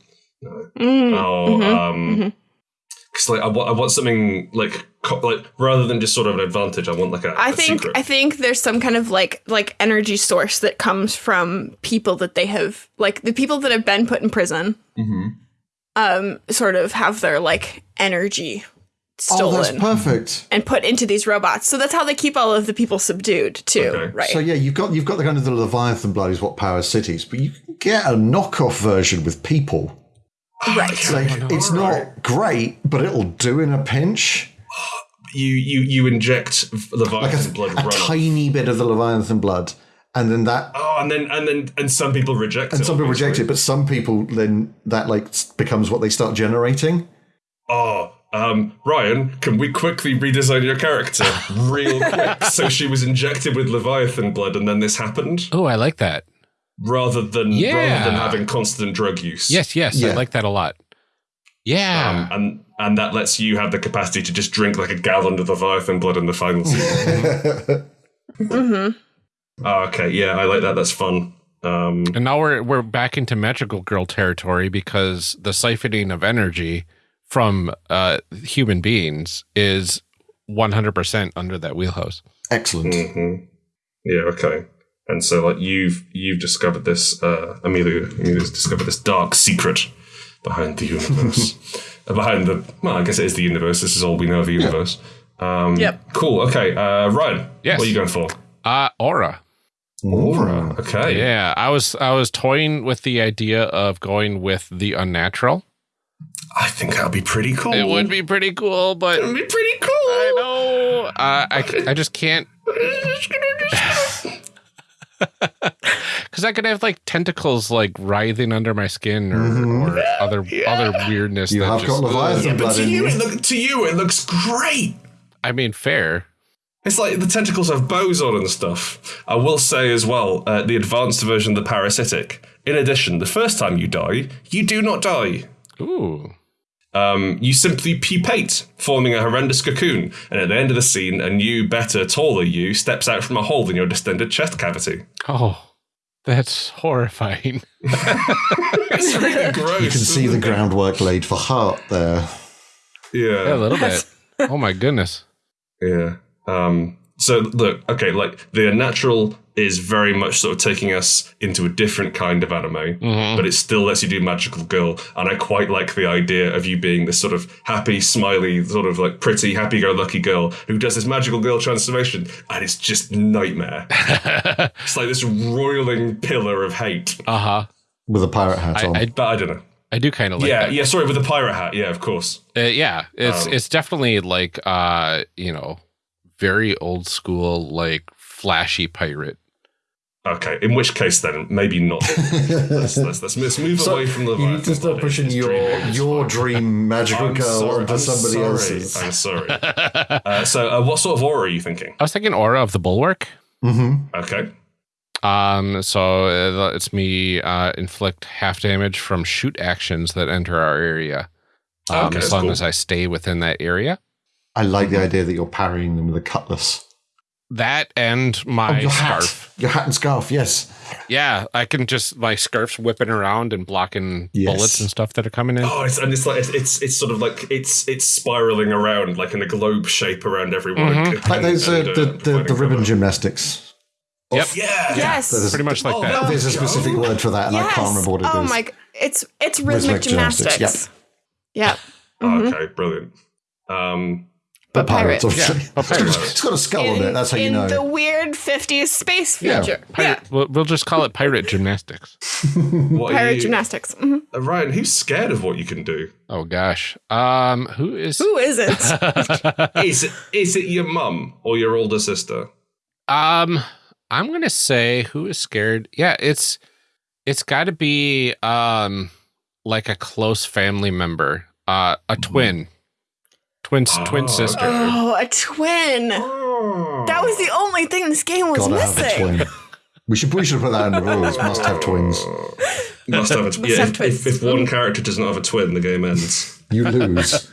Mm, Oh, mhm, um, because like I want I want something like like rather than just sort of an advantage, I want like a. I a think secret. I think there's some kind of like like energy source that comes from people that they have like the people that have been put in prison Mhm. um sort of have their like energy Oh, that's stolen perfect. and put into these robots. So that's how they keep all of the people subdued too, Okay. right? So yeah, you've got you've got the kind of the Leviathan blood is what powers cities, but you can get a knockoff version with people. right. Like it's not great, but it'll do in a pinch. You you you inject Like Leviathan a, blood a run. tiny bit of the Leviathan blood, and then that Oh, and then and then and some people reject it. and some people reject it, but some people then that like becomes what they start generating. Oh, Um, Ryan, can we quickly redesign your character real quick? so she was injected with Leviathan blood, and then this happened, Oh, I like that. rather than Yeah. rather than having constant drug use. Yes, yes, I like that a lot. Yeah. Um, and and that lets you have the capacity to just drink like a gallon of Leviathan blood in the final season. Oh, okay, yeah, I like that. That's fun. Um, and now we're we're back into magical girl territory because the siphoning of energy from uh, human beings is 100% under that wheelhouse. Excellent. mhm. Yeah, okay. And so, like, you've you've discovered this. Uh, Amelia, Amelia's discovered this dark secret behind the universe. Uh, behind the well, I guess it is the universe. This is all we know of the universe. Um, Yep. Cool. Okay, uh, Ryan. Yes. What are you going for? Uh, aura. Aura. Okay. Yeah, I was I was toying with the idea of going with the unnatural. I think that'll be pretty cool. It would be pretty cool, but It'd be pretty cool. I know uh, I I just can't because I could have like tentacles like writhing under my skin or, or other other weirdness. You that have just, got Leviathan But to you, you. it look, to you, it looks great. I mean, fair. It's like the tentacles have bows on and stuff. I will say as well, uh, the advanced version of the parasitic. In addition, the first time you die, you do not die. Ooh. Um, you simply pupate, forming a horrendous cocoon, and at the end of the scene, a new, better, taller you steps out from a hole in your distended chest cavity. Oh, that's horrifying. It's really gross. You can see the groundwork laid for heart there. Yeah, a little bit. Oh my goodness. yeah. Um, so look, okay, like the unnatural is very much sort of taking us into a different kind of anime. but it still lets you do magical girl and i quite like the idea of you being this sort of happy smiley sort of like pretty happy-go-lucky girl who does this magical girl transformation and it's just nightmare it's like this roiling pillar of hate Uh huh. With a pirate hat I, on. I but i don't know I do kind of like yeah that. yeah sorry with the pirate hat yeah of course Uh, yeah, it's Um, it's definitely like uh, you know, very old school, like flashy pirate. Okay in which case then maybe not let's, let's, let's, let's move So, away from the you need to start pushing your your dream magical girl onto somebody else's. i'm sorry uh, so uh, what sort of aura are you thinking I was thinking aura of the bulwark. Mm-hmm. okay Um, so uh, it's me uh, inflict half damage from shoot actions that enter our area. Um, Okay, as long cool. as I stay within that area. I like the idea that you're parrying them with a cutlass. That and Oh, my your hat. scarf. Your hat and scarf, yes. Yeah, I can just my scarf's whipping around and blocking Yes. bullets and stuff that are coming in. Oh, it's, and it's like it's, it's it's sort of like it's it's spiraling around like in a globe shape around everyone. Mhm. And- Like those, uh, and, the, uh, the, fighting the ribbon cover. gymnastics. Yep. Yeah. Yes. There's- Pretty much like Oh, that. no. There's a specific word for that, and I yes. can't remember what it is. oh my! It's it's rhythmic, Rhythmic gymnastics, gymnastics. Yep. Mhm. Okay, brilliant. Um, But pirates, pirate. obviously. Yeah, but It's got- pirates. it's got a skull on it. That's how you in know. the weird 50s space Yeah. future. Yeah. Pirate, we'll, we'll just call it pirate gymnastics. what Pirate you- gymnastics. Mhm. Uh, Ryan, who's scared of what you can do? Oh gosh. Um, who is? Who is it? Is it is it your mum or your older sister? um, I'm gonna say who is scared. Yeah, it's it's got to be um like a close family member, uh, a twin, twin Oh, twin sister. oh, a twin. That was the only thing this game was Gotta have a missing. twin. We should we should put that in the rules. Must have twins. Must have a Must yeah, have if, twins. if, if one character does not have a twin, the game ends. You lose.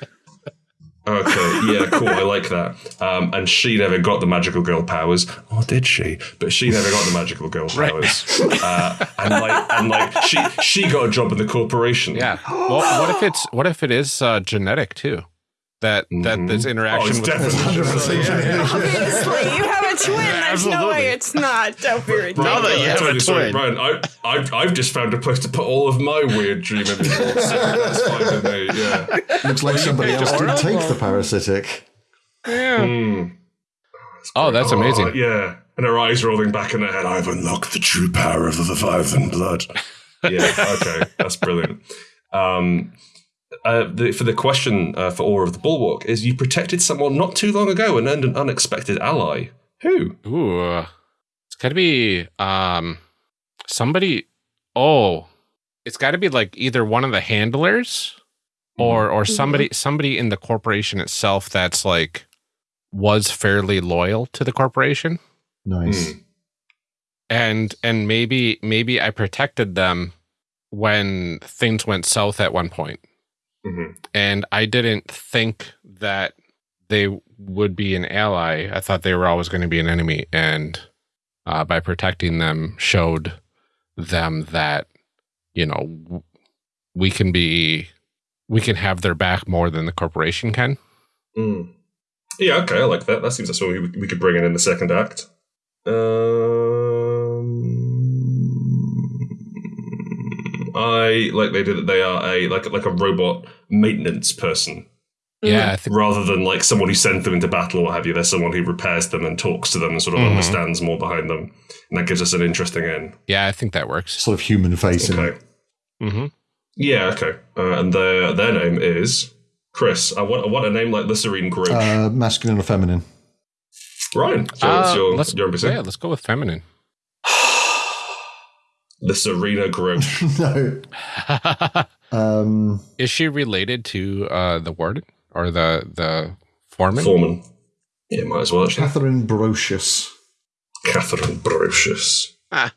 Okay, yeah, cool. I like that. Um, and she never got the magical girl powers, or did she? But she never got the magical girl powers. Uh, and like, and like, she she got a job in the corporation. Yeah. Well, what if it's what if it is uh, genetic too? That that this Oh, interaction it's with definitely. Obviously, you have a twin. There's no way it's not. Don't be ridiculous. Now that you have a twin. Ryan, I, I've, I've just found a place to put all of my weird dream images. That's fine with me, yeah. Looks like somebody else did take the parasitic. yeah. Oh, that's amazing. Oh, yeah. And her eyes rolling back in her head. I've unlocked the true power of the Leviathan blood. yeah, okay. That's brilliant. Um, uh, the, for the question uh, for Aura of the Bulwark is you protected someone not too long ago and earned an unexpected ally. Who? Ooh, uh, it's got to be um somebody. Oh, it's got to be like either one of the handlers or or somebody somebody in the corporation itself that's like was fairly loyal to the corporation Nice. Hmm. and and maybe maybe I protected them when things went south at one point hmm and I didn't think that they would be an ally. I thought they were always going to be an enemy, and uh, by protecting them, showed them that you know we can be we can have their back more than the corporation can. Mm. Yeah, okay, I like that. That seems like something we, we could bring in in the second act. Um, I like they did. They are a like like a robot maintenance person Yeah, I think rather than like someone who sends them into battle or what have you. There's someone who repairs them and talks to them and sort of Mhm. understands more behind them, and that gives us an interesting end. yeah, I think that works. Sort of human facing. Okay. hmm Yeah. Okay. Uh, and their their name is Chris. I want I want a name like the Serene Grouch. Uh, masculine or feminine? Ryan. So Uh, it's your let's your NPC. yeah, let's go with feminine. The Serena Grouch. no. Um, Is she related to uh, the warden or the the foreman? Foreman. Yeah, might as well actually. Catherine Brocious. Catherine Brocious. Ah.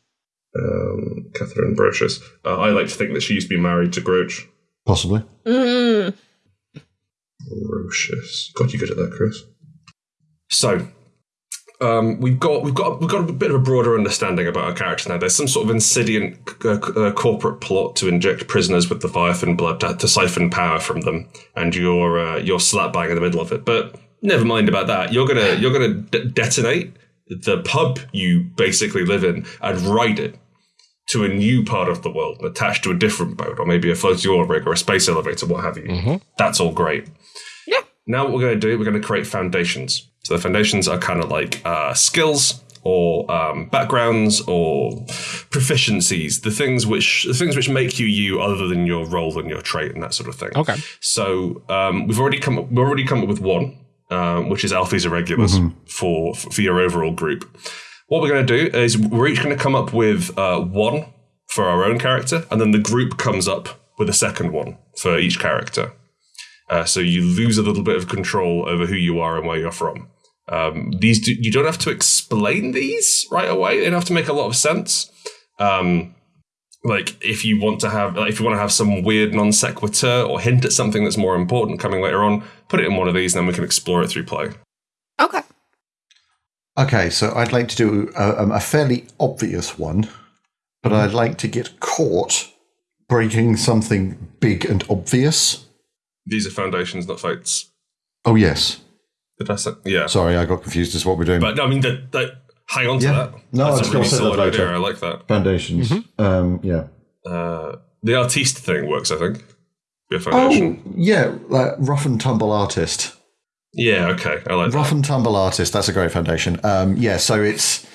Um, Catherine Brocious. Uh, I like to think that she used to be married to Grouch. Possibly. Mm. Brocious. God, you're good at that, Chris. So, um, we've got we've got we've got a bit of a broader understanding about our characters now. There's some sort of insidious uh, uh, corporate plot to inject prisoners with the Leviathan blood to, to siphon power from them, and you're uh, you're slap bang in the middle of it. But never mind about that. You're gonna you're gonna de- detonate the pub you basically live in and ride it to a new part of the world, attached to a different boat, or maybe a floating oil rig or a space elevator, what have you. Mhm. That's all great. Now what we're going to do, we're going to create foundations. So the foundations are kind of like uh, skills or um, backgrounds or proficiencies, the things which the things which make you you, other than your role and your trait and that sort of thing. Okay. So um, we've already come up, we've already come up with one, um, which is Alfie's Irregulars for for your overall group. What we're going to do is we're each going to come up with uh, one for our own character, and then the group comes up with a second one for each character. Uh, so you lose a little bit of control over who you are and where you're from. Um, these do, you don't have to explain these right away; they don't have to make a lot of sense. Um, like if you want to have, like if you want to have some weird non sequitur or hint at something that's more important coming later on, put it in one of these, and then we can explore it through play. Okay. Okay, so I'd like to do a, um, a fairly obvious one, but I'd like to get caught breaking something big and obvious. These are foundations, not fates. Oh, yes. Did I say? Yeah. Sorry, I got confused as what we're doing. But no, I mean, that, that, hang on to Yeah. that. No, I That's was a gonna really say that solid idea. I like that. Foundations. Um, yeah. Uh, the artiste thing works, I think. Be a foundation. Oh, yeah. Uh, rough and tumble artist. Yeah, okay. I like that. Rough and tumble artist. That's a great foundation. Um, yeah. So it's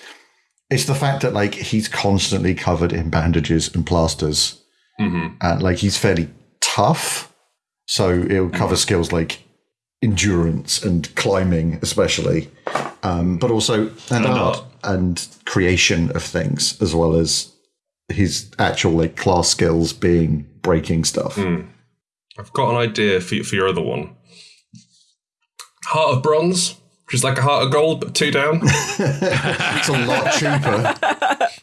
it's the fact that like he's constantly covered in bandages and plasters, Mhm. and like he's fairly tough. So it'll cover skills like endurance and climbing, especially, um, but also and And art art. and creation of things, as well as his actual like class skills being breaking stuff. I've got an idea for, for your other one. Heart of bronze, which is like a heart of gold, but two down. It's a lot cheaper.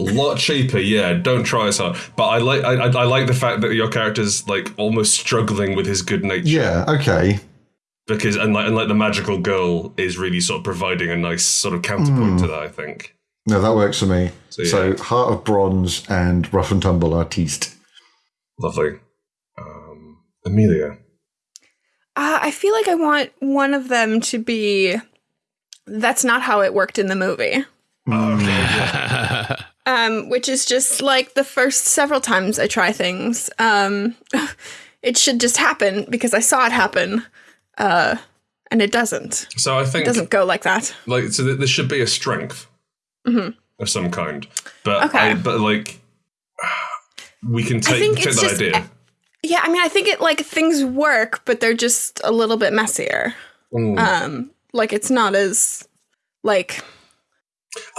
a lot cheaper, yeah. Don't try as hard. But I like I, I I like the fact that your character's like almost struggling with his good nature. yeah. Okay. Because and like and like the magical girl is really sort of providing a nice sort of counterpoint to that, I think. No, that works for me. So, So. Heart of Bronze and Rough and Tumble Artiste. Lovely. Um, Amelia. Uh, I feel like I want one of them to be. That's not how it worked in the movie. Um, which is just like the first several times I try things. Um, it should just happen because I saw it happen, uh, and it doesn't. So I think It doesn't go like that. like so th- there should be a strength of some kind. But Okay. I, but like we can take, take that just- idea. Yeah, I mean, I think it like things work, but they're just a little bit messier. Mm. Um, like it's not as like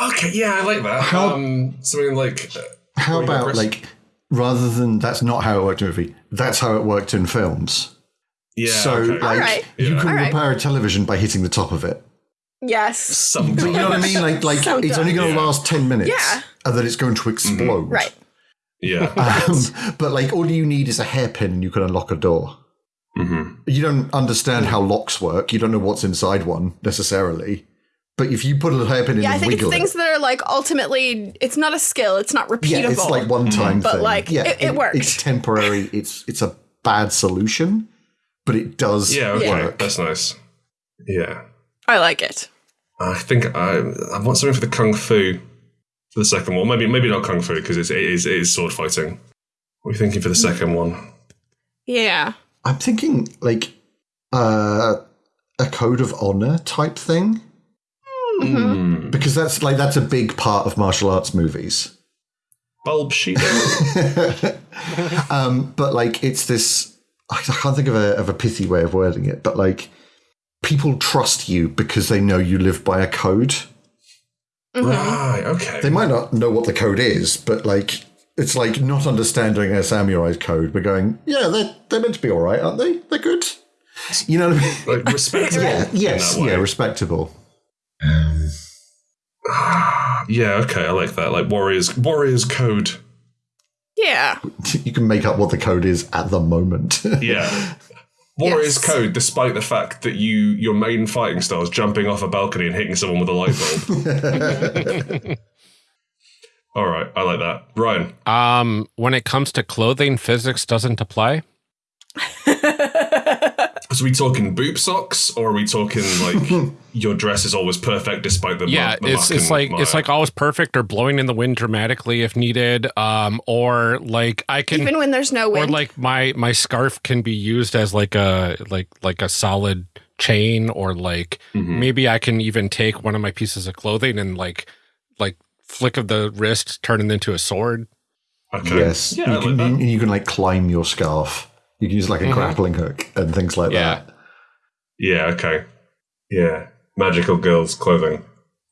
Okay, yeah, I like that. How- um, something like uh, How What do you got, about Chris? like rather than that's not how it worked in a movie, that's how it worked in films. Yeah. so, okay. like, Alright. you Yeah. can Alright. repair a television by hitting the top of it. Yes. Some But you know what I mean? Like, like So it's only going to dumb. last 10 minutes. Yeah. And then it's going to explode. Right. Yeah. Um, but like, all you need is a hairpin and you can unlock a door. hmm You don't understand how locks work. You don't know what's inside one necessarily. But if you put a hairpin in Yeah, I think it's things it, that are like ultimately, it's not a skill. It's not repeatable. yeah, it's like one time But, thing. like, yeah, it- it works. It's temporary. It's it's a bad solution, but it does Yeah. Okay. work. That's nice. Yeah. I like it. I think I I want something for the kung fu for the second one. Maybe maybe not kung fu because it is it is sword fighting. What are you thinking for the second one? Yeah. I'm thinking like uh, a code of honor type thing Hmm. because that's like that's a big part of martial arts movies. Bulb sheet. Um, but like it's this I can't think of a of a pithy way of wording it, but like people trust you because they know you live by a code. right. Okay. They might not know what the code is, but like it's like not understanding a samurai code, but going, yeah, they're they're meant to be all right, aren't they? They're good. You know what I mean? like respectable. Yeah, yes, yeah, respectable. Yeah. Okay. I like that. Like warriors. Warriors code. Yeah. You can make up what the code is at the moment. Yeah. Warriors Yes. code, despite the fact that you your main fighting style is jumping off a balcony and hitting someone with a light bulb. All right, I like that. Ryan, Um, when it comes to clothing, physics doesn't apply. So are we talking boob socks, or are we talking like your dress is always perfect despite the Yeah, muck- the it's muck it's and like it's like always perfect or blowing in the wind dramatically if needed. Um, or like I can Even when there's no wind, or like my my scarf can be used as like a like like a solid chain or like Mhm. maybe I can even take one of my pieces of clothing and like like flick of the wrist turn it into a sword. okay. yes, yeah, I you, like can, that. you can like climb your scarf. You can use like a Mhm. grappling hook and things like Yeah. that. Yeah, okay. Yeah, magical girls clothing,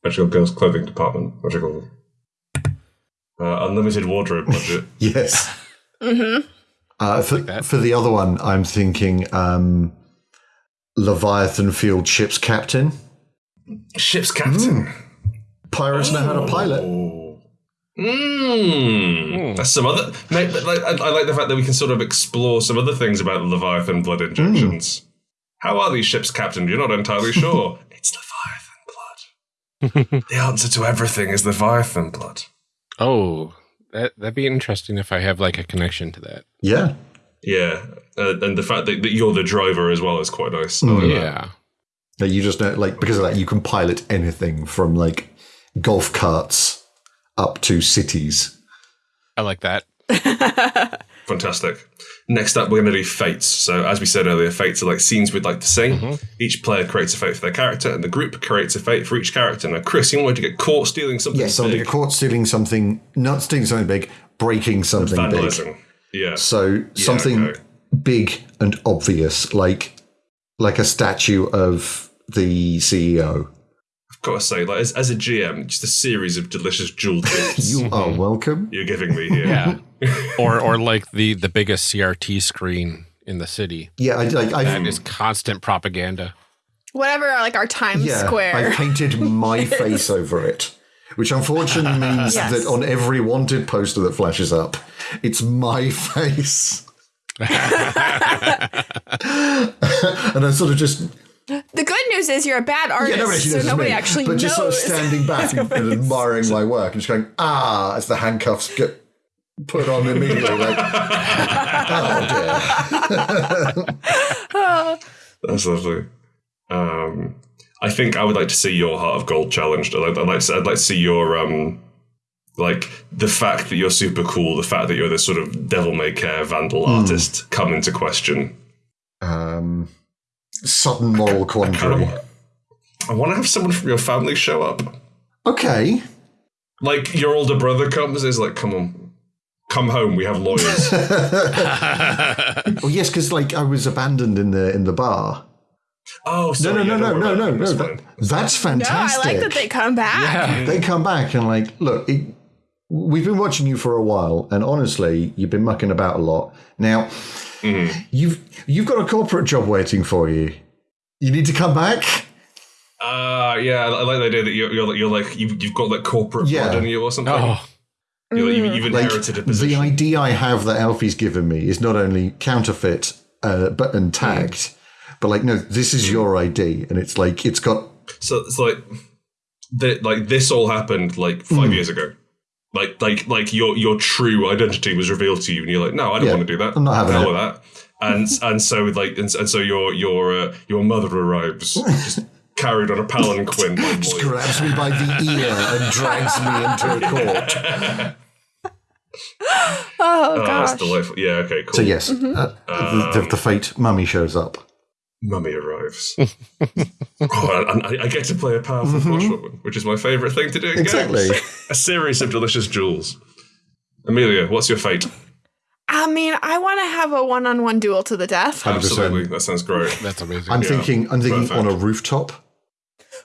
magical girls clothing department, magical. Uh, unlimited wardrobe budget. Yes. mm-hmm. Uh, for, that. for the other one, I'm thinking um, Leviathan Field Ship's Captain. Ship's captain. Pirates know how to pilot. Oh. Mm. That's some other. Mate, but like, I, I like the fact that we can sort of explore some other things about Leviathan blood injections. How are these ships, Captain? You're not entirely sure. it's Leviathan blood. the answer to everything is Leviathan blood. Oh, that that'd be interesting if I have like a connection to that. Yeah. Yeah, uh, and the fact that, that you're the driver as well is quite nice. I like. Yeah. That you just know, like, because of that, you can pilot anything from like golf carts up to cities. I like that. Fantastic. Next up, we're going to do fates. So, as we said earlier, fates are like scenes we'd like to see. Mm-hmm. Each player creates a fate for their character, and the group creates a fate for each character. Now, Chris, you wanted to get caught stealing something Yes, something big. caught stealing something, not stealing something big, breaking something big. Yeah. So something okay. big and obvious, like like a statue of the CEO. I've got to say, like as, as a GM, just a series of delicious jewel tips. You are mm-hmm. welcome. you're giving me here. Yeah. or or like the the biggest CRT screen in the city. Yeah, I like I That is constant propaganda. Whatever, like our Times yeah, Square. I painted my face over it, which unfortunately means Yes. that on every wanted poster that flashes up, it's my face. and I sort of just the good news is you're a bad artist, yeah, nobody actually knows it's nobody me, actually but knows. just sort of standing back and, and admiring my work and just going ah as the handcuffs get put on immediately like oh dear That's lovely. Um, I think I would like to see your Heart of Gold challenged. I'd like, I'd like, to, I'd like to see your um, like the fact that you're super cool, the fact that you're this sort of devil may care vandal Hmm. artist come into question. um sudden moral quandary I want to have someone from your family show up. okay Like your older brother comes, is like, come on, come home. We have lawyers. well yes because like i was abandoned in the in the bar oh, no sorry, no yeah, no no no no no That's that, fine. that's no, I fantastic like that they come back. Yeah. they come back and like look it, we've been watching you for a while, and honestly, you've been mucking about a lot. Now, Mm-hmm. you've you've got a corporate job waiting for you. You need to come back. Uh, yeah, I like the idea that you're, you're, like- you're like, you've, you've got like corporate Yeah. blood in you or something. Oh, You're, you, have you've mm. Like inherited a the position. idea I have that Alfie's given me is not only counterfeit, uh, but and mm. tagged, but like no, this is mm. your ID, and it's like it's got So it's like, that like this all happened like five years ago. Like, like, like your your true identity was revealed to you, and you're like, no, I don't Yeah, want to do that. I'm not having The hell that. And and so like and, and so your your uh, your mother arrives, just carried on a palanquin. by Moy. grabs me by the ear and drags me into a court. Oh, Oh, gosh. that's delightful. Yeah, okay, cool. So yes, uh, the, the, the fate mummy shows up. Mummy arrives. oh, and I, I get to play a powerful bushwoman, which is my favourite thing to do in Mm-hmm. Exactly. games. A series of delicious jewels. Amelia, what's your fate? I mean, I want to have a one-on-one duel to the death. 100%. Absolutely, that sounds great. that's amazing. I'm thinking, I'm thinking perfect. on a rooftop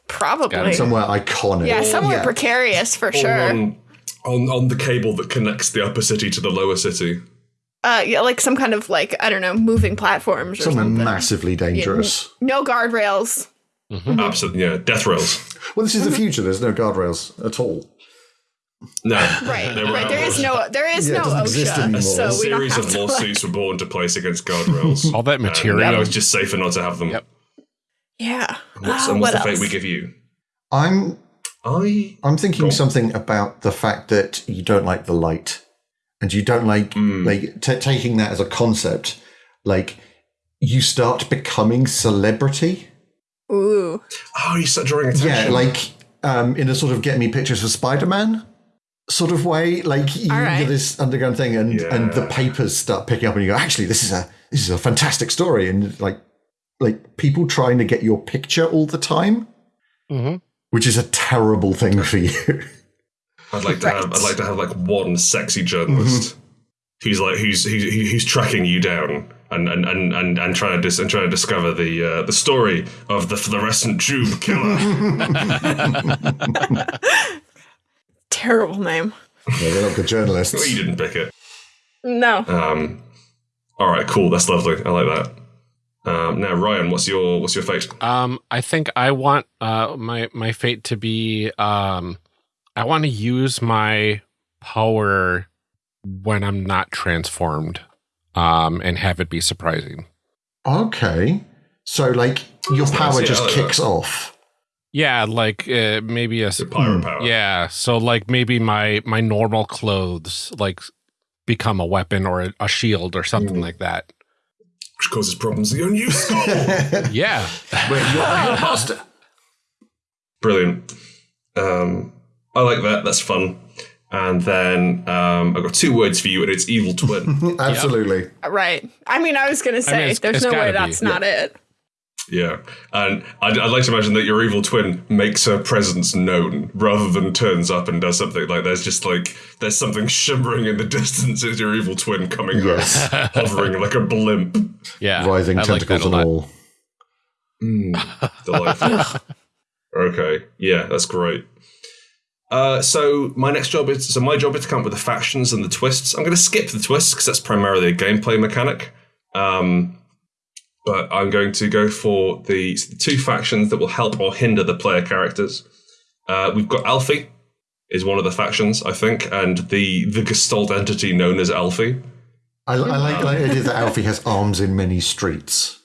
Probably. somewhere iconic. yeah, somewhere Yeah. precarious for Or sure. on, on on the cable that connects the upper city to the lower city. Uh, yeah, like some kind of like I don't know, moving platforms or somewhere something. massively dangerous. No guardrails. Absolutely, yeah. Death rails. Well, this is the future. There's no guardrails at all. No, Right, they right. There is no, there is Yeah, no doesn't exist OSHA, anymore. so A we don't series have of to. Like, lawsuits were brought into place against guardrails. All that And material. It was just safer not to have them. Yep. yeah. What's, Uh, and what's what the fate we give you? I'm I I'm thinking Cool. something about the fact that you don't like the light, and you don't like Mm. like t- taking that as a concept. Like you start becoming celebrity. Ooh. oh, you start drawing attention. Yeah, like um, in a sort of get me pictures for Spider Man sort of way. Like you All right. do this underground thing, and and the papers start picking up, and you go, actually, this is a this is a fantastic story, and like like people trying to get your picture all the time, Mhm. which is a terrible thing for you. I'd like to have. I'd like to have like one sexy journalist who's like who's who's who's tracking you down and and and and, and trying to dis- and trying to discover the uh, the story of the fluorescent tube killer. Terrible name. yeah, they're not good journalists. well, you didn't pick it. No. Um, all right, cool. That's lovely. I like that. Um, now, Ryan, what's your what's your fate? Um, I think I want uh my my fate to be um, I want to use my power when I'm not transformed, um, and have it be surprising. Okay. So, like, your That's power nice, just kicks that. off. Yeah, like uh, maybe a s- Your pirate power. yeah. So like maybe my my normal clothes like become a weapon or a, a shield or something like that. which causes problems with your new skull. Yeah. Wait, you're, you're a master. Brilliant. Um, I like that. That's fun. And then um, I've got two words for you, and it's evil twin. Absolutely. Right. I mean, I was gonna say, it's- there's it's no way gotta be, that's not it. yeah, and I'd, I'd like to imagine that your evil twin makes her presence known rather than turns up and does something like there's just like there's something shimmering in the distance. It's your evil twin coming Yes. up, hovering like a blimp. Yeah. Rising I like tentacles a and lot. all. Delightful. okay, yeah, that's great. Uh, so my next job is so my job is to come up with the factions and the twists. I'm going to skip the twists because that's primarily a gameplay mechanic. Um, but I'm going to go for the, the two factions that will help or hinder the player characters. Uh, we've got Alfie is one of the factions, I think, and the the Gestalt entity known as Alfie. I, I like the idea that Alfie has arms in many streets.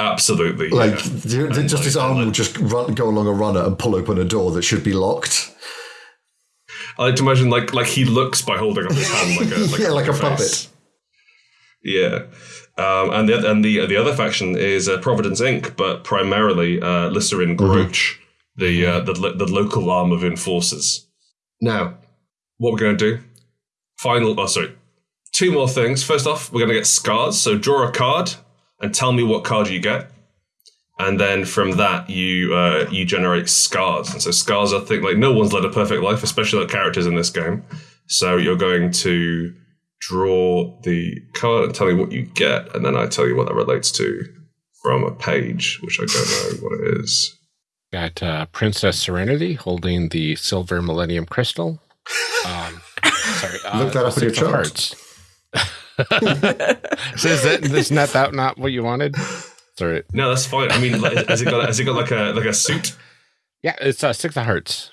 Absolutely, Like, yeah. the- the- just his arm will just run, go along a runner and pull open a door that should be locked. I like to imagine like like he looks by holding up his hand like a like Yeah, like a puppet. Yeah, um, and the and the the other faction is uh, Providence Inc., but primarily uh, Lisserin Groach, the uh, the the local arm of Enforcers. Now, what we're going to do? Final. Oh, sorry. Two more things. First off, we're going to get scars. So draw a card and tell me what card you get. And then from that, you uh, you generate scars. And so scars, I think, like no one's led a perfect life, especially the characters in this game. So you're going to draw the card and tell me what you get, and then I tell you what that relates to from a page, which I don't know what it is. Got uh, Princess Serenity holding the silver Millennium Crystal. Um, sorry. Uh, Look that up in your Six of chart. Hearts. so is that is not that not what you wanted? Sorry. No, that's fine. I mean, like, has it got has it got like a like a suit? Yeah, it's uh, Six of Hearts.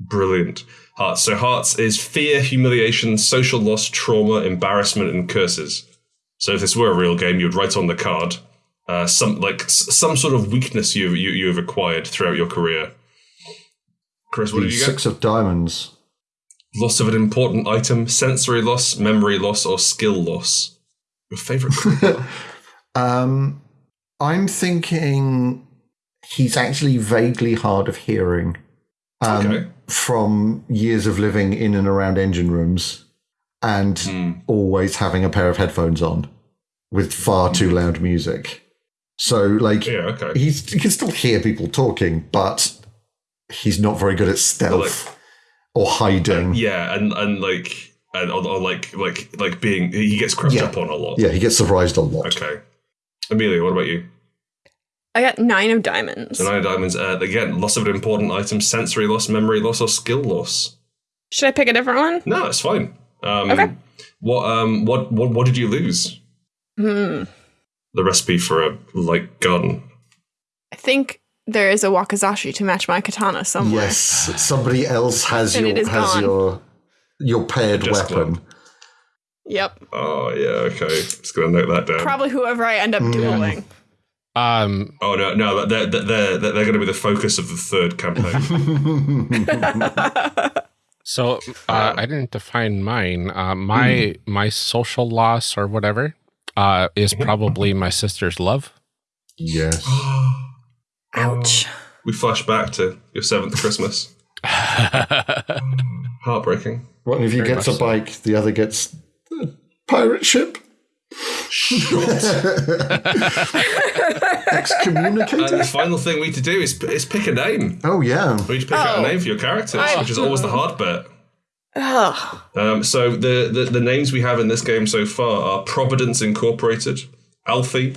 Brilliant. Hearts. So hearts is fear, humiliation, social loss, trauma, embarrassment, and curses. So if this were a real game, you would write on the card uh, some like s- some sort of weakness you you you have acquired throughout your career. Chris, what The did you get? six of diamonds. Loss of an important item, sensory loss, memory loss, or skill loss. Your favorite? Um, I'm thinking he's actually vaguely hard of hearing um, Okay. from years of living in and around engine rooms and Hmm. always having a pair of headphones on with far too loud music. So, like, yeah. Okay. he's, he can still hear people talking, but he's not very good at stealth or hiding. Yeah, and and like and or, or like like like being he gets crept Yeah. up on a lot. Yeah, he gets surprised a lot. Okay. Amelia, what about you? I got nine of diamonds. The nine of diamonds. Uh, again, loss of an important item, sensory loss, memory loss, or skill loss. Should I pick a different one? No, it's fine. Um, Okay. What um what what what did you lose? Hmm. The recipe for a light gun. I think there is a wakizashi to match my katana somewhere. Yes, somebody else has And your has gone. your your paired Just weapon. club. Yep. Oh yeah, okay. Just gonna note that down. Probably whoever I end up dueling. Um, oh no, no, they're they're they're, they're going to be the focus of the third campaign. so uh, I didn't define mine. Uh, my my social loss or whatever uh, is probably my sister's love. Yes. Ouch. we flash back to your seventh Christmas. Heartbreaking. One of you Very gets a much so. bike, the other gets a pirate ship. And Excommunicated. And the final thing we need to do is, is pick a name. oh yeah. We need to pick out a Oh. name for your characters, I- which is always the hard bit. Ugh. Um, so the, the the names we have in this game so far are Providence Incorporated, Alfie,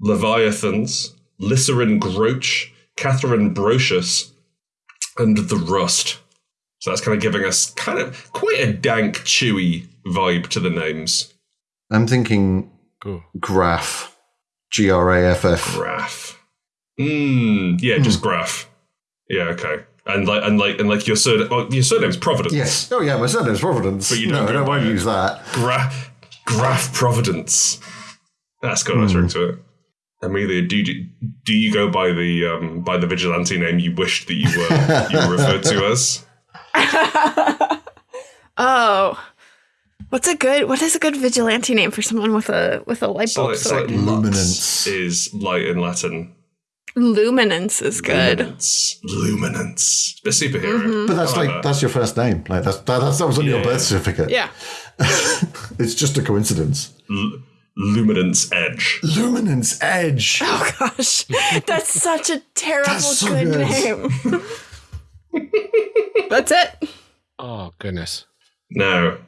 Leviathans, Lycerin Groach, Catherine Brocious, and the Rust. So that's kind of giving us kind of quite a dank, chewy vibe to the names. I'm thinking Cool. graph. G R A F F. Graph. Hmm. Yeah, just graph. Yeah. Okay. And like and like and like your surname. Oh, your surname's Providence. Yes. Oh yeah, my surname's Providence. But you no, don't I don't by want to use that. Graph, Graph Providence. That's got a nice ring to it. Amelia, do you, do you go by the um, by the vigilante name you wished that you were you were referred to as? Oh. What's a good what is a good vigilante name for someone with a with a light So bulb like, so sword? like Luminance. is light in Latin. Luminance is good. Luminance. Luminance. A superhero. Mm-hmm. But that's like like that. that's your first name. Like that's that, that's, that was on your birth certificate. Yeah. It's just a coincidence. L- Luminance Edge. Luminance Edge. Oh gosh. That's such a terrible That's so good, good. name. That's it. Oh goodness. Now,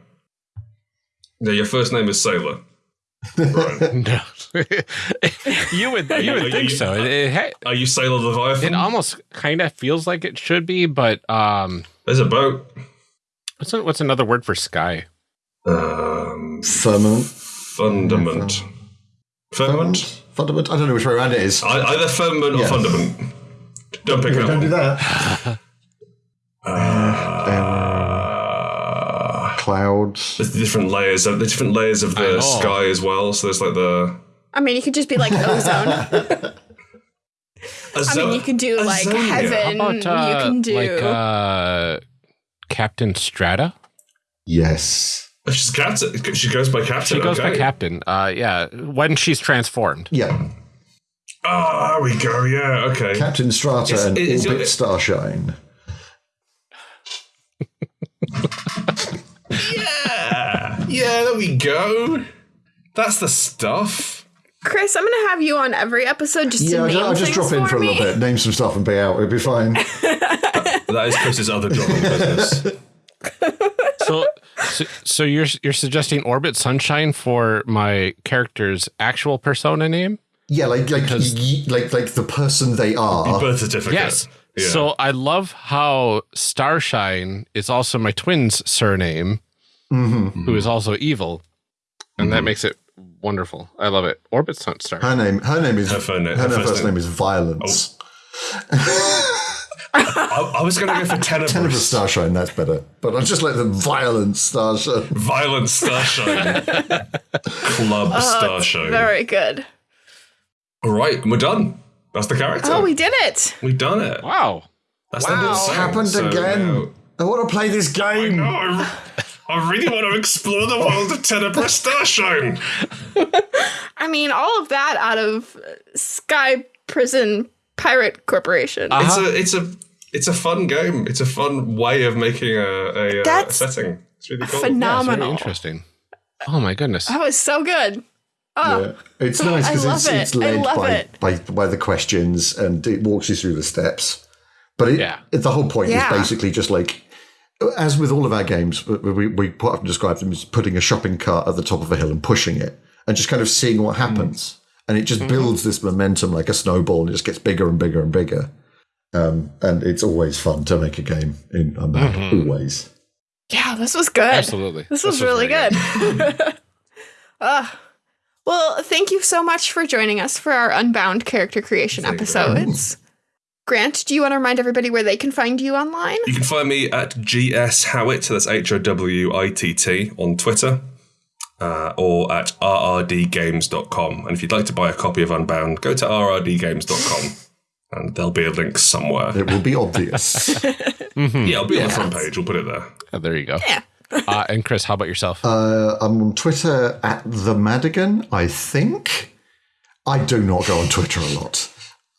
now your first name is Sailor. Right. No. you would you would think so. It, it, ha- Are you Sailor Leviathan? it almost kind of feels like it should be, but um, There's a boat. what's a, what's another word for sky? Um, Firmament. fundament. Firmament? Fundament. I don't know which way around it is. I- Either firmament or fundament. Don't pick up. Don't do that. Uh, Clouds. there's the different layers of the different layers of the sky as well. So there's like the. I mean, you could just be like ozone. I mean, you could do like Azonia. heaven. About uh, you can do. like uh, Captain Strata? Yes. She's captain. She goes by captain. She goes okay. by Captain. Uh, yeah, when she's transformed. Yeah. Ah, there we go. Yeah. Okay. Captain Strata It's- and it's- Orbit it's- Starshine. Yeah. Yeah. There we go. That's the stuff. Chris, I'm gonna have you on every episode just Yeah, to I'll, name I'll just things drop in for a little bit, name some stuff, and be out. It'll be fine. That is Chris's other job in business. So, so, so you're you're suggesting Orbit Sunshine for my character's actual persona name? Yeah, like like y- like like the person they are. Birth certificate. Yes. Yeah. So I love how Starshine is also my twin's surname. Mm-hmm. who is also evil, and that mm-hmm. makes it wonderful. I love it. Orbit Stunt Star. Her name, her name is Her phone name- her, her first first name. name is Violence. Oh. I, I was going to go for Tenebrous Tenebrous. Starshine, that's better. But I just like the Violence Starshine. Violent Starshine. Club oh, Starshine. Very good. All right, we're done. That's the character. Oh, we did it. We've done it. Wow. That's Wow. the whole It's. Happened So again. now- I want to play this game. No, I, I really want to explore the world of Tenebrous Starshine. I mean, all of that out of Sky Prison Pirate Corporation. It's a it's a it's a fun game. It's a fun way of making a, a, uh, That's setting. It's really cool. Very Phenomenal. interesting. Oh my goodness. that was so good. Oh, Yeah. It's nice because it's, it. it's led by, it. by by the questions and it walks you through the steps. But it, Yeah. it- the whole point Yeah. is basically just like, as with all of our games, we, we, we quite often describe them as putting a shopping cart at the top of a hill and pushing it and just kind of seeing what happens. And it just Mm-hmm. builds this momentum like a snowball and it just gets bigger and bigger and bigger. Um, and it's always fun to make a game in Unbound, Mm-hmm. always. yeah, this was good. Absolutely. This was really very good. Ah. well, thank you so much for joining us for our Unbound character creation Thank you episodes. Grant, do you want to remind everybody where they can find you online? You can find me at GS Howitt, so that's H O W I T T, on Twitter, uh, or at rrdgames.com. And if you'd like to buy a copy of Unbound, go to rrdgames.com, and there'll be a link somewhere. It will be obvious. Yeah, it'll be on the front page. We'll put it there. Oh, there you go. Yeah. Uh, and Chris, how about yourself? Uh, I'm on Twitter at the Madigan, I think. I do not go on Twitter a lot.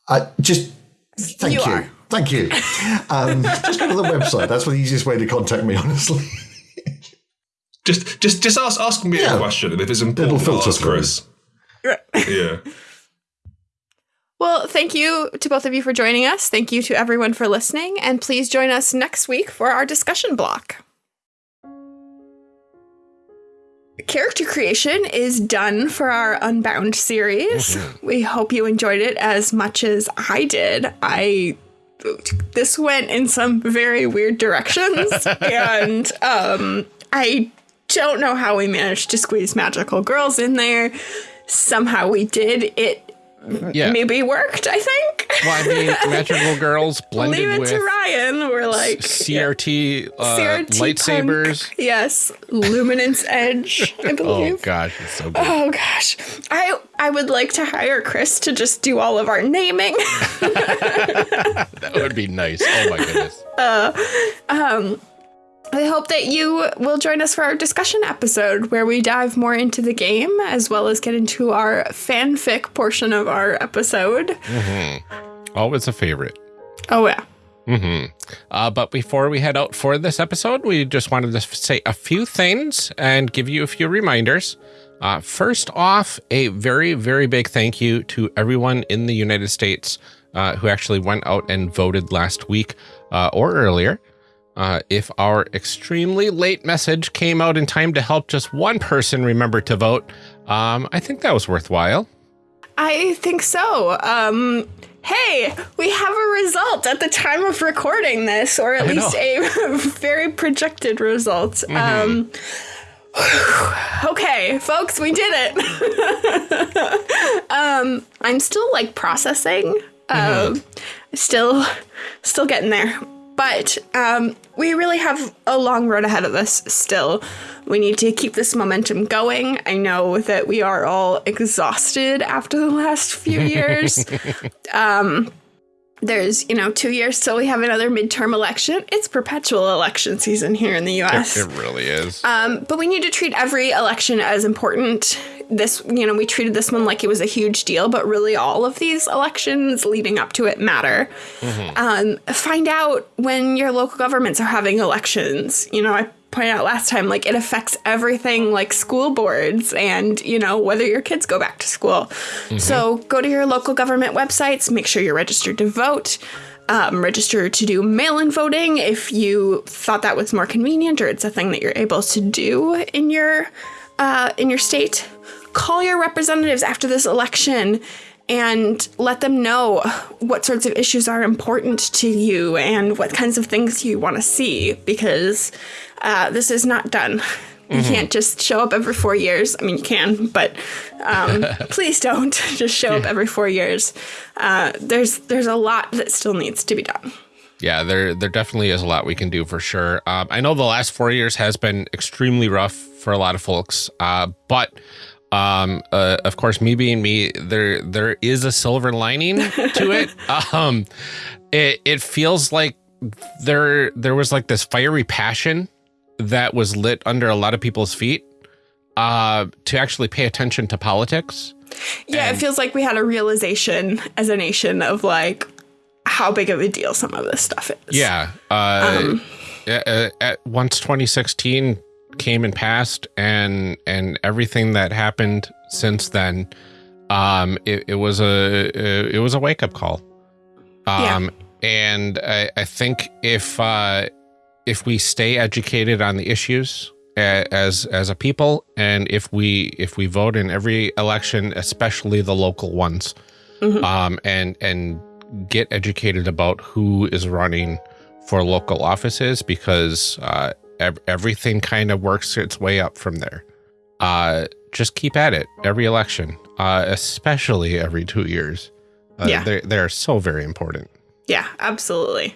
I just thank You you. are. Thank you. Um, just go to the website. That's the easiest way to contact me, honestly. Just, just, just ask, ask me Yeah. a question, if it's important, It'll filter ask through. Chris. Yeah. Well, thank you to both of you for joining us. Thank you to everyone for listening. And please join us next week for our discussion block. Character creation is done for our Unbound series. We hope you enjoyed it as much as I did. I this went in some very weird directions and um I don't know how we managed to squeeze magical girls in there. Somehow we did. It yeah. maybe worked, I think. Well, I mean, magical girls blended Leave it with to Ryan. We're like CRT, uh, CRT lightsabers. punk. Yes, Luminance Edge, I believe. Oh gosh, it's so good. Oh gosh, I I would like to hire Chris to just do all of our naming. that would be nice. Oh my goodness. I hope that you will join us for our discussion episode where we dive more into the game as well as get into our fanfic portion of our episode. Always a favorite. Oh yeah. Uh, but before we head out for this episode, we just wanted to say a few things and give you a few reminders. Uh, first off, a very, very big thank you to everyone in the United States uh, who actually went out and voted last week uh, or earlier. Uh, if our extremely late message came out in time to help just one person remember to vote, um, I think that was worthwhile. I think so. Um, hey, we have a result at the time of recording this, or at I least a very projected result. Um, okay, folks, we did it. um, I'm still like processing. Um, still, still getting there. But um, we really have a long road ahead of us still. We need to keep this momentum going. I know that we are all exhausted after the last few years. um, there's, you know, two years till we have another midterm election. It's perpetual election season here in the US. It really is. Um, but we need to treat every election as important. This, you know, we treated this one like it was a huge deal, but really all of these elections leading up to it matter. Um, find out when your local governments are having elections. You know, I pointed out last time, like it affects everything like school boards and, you know, whether your kids go back to school. So go to your local government websites, make sure you're registered to vote um, register to do mail in voting if you thought that was more convenient or it's a thing that you're able to do in your uh, in your state. Call your representatives after this election and let them know what sorts of issues are important to you and what kinds of things you want to see because uh, this is not done. You can't just show up every four years. I mean, you can, but um, please don't just show up every four years. Uh, there's there's a lot that still needs to be done. Yeah, there there definitely is a lot we can do for sure. Um, I know the last four years has been extremely rough for a lot of folks, uh, but um, uh, of course, me being me, there there is a silver lining to it. um, it it feels like there there was like this fiery passion that was lit under a lot of people's feet uh, to actually pay attention to politics. Yeah, it feels like we had a realization as a nation of like how big of a deal some of this stuff is. Yeah. Uh, at, at, once 2016 came and passed, and and everything that happened since then, um, it, it was a it was a wake up call. Um, yeah. and I, I think if uh, if we stay educated on the issues as as a people, and if we if we vote in every election, especially the local ones, mm -hmm. um, and and get educated about who is running for local offices, because uh, ev everything kind of works its way up from there. Uh, just keep at it every election, uh, especially every two years. Uh, yeah, they're, they're so very important. Yeah, absolutely.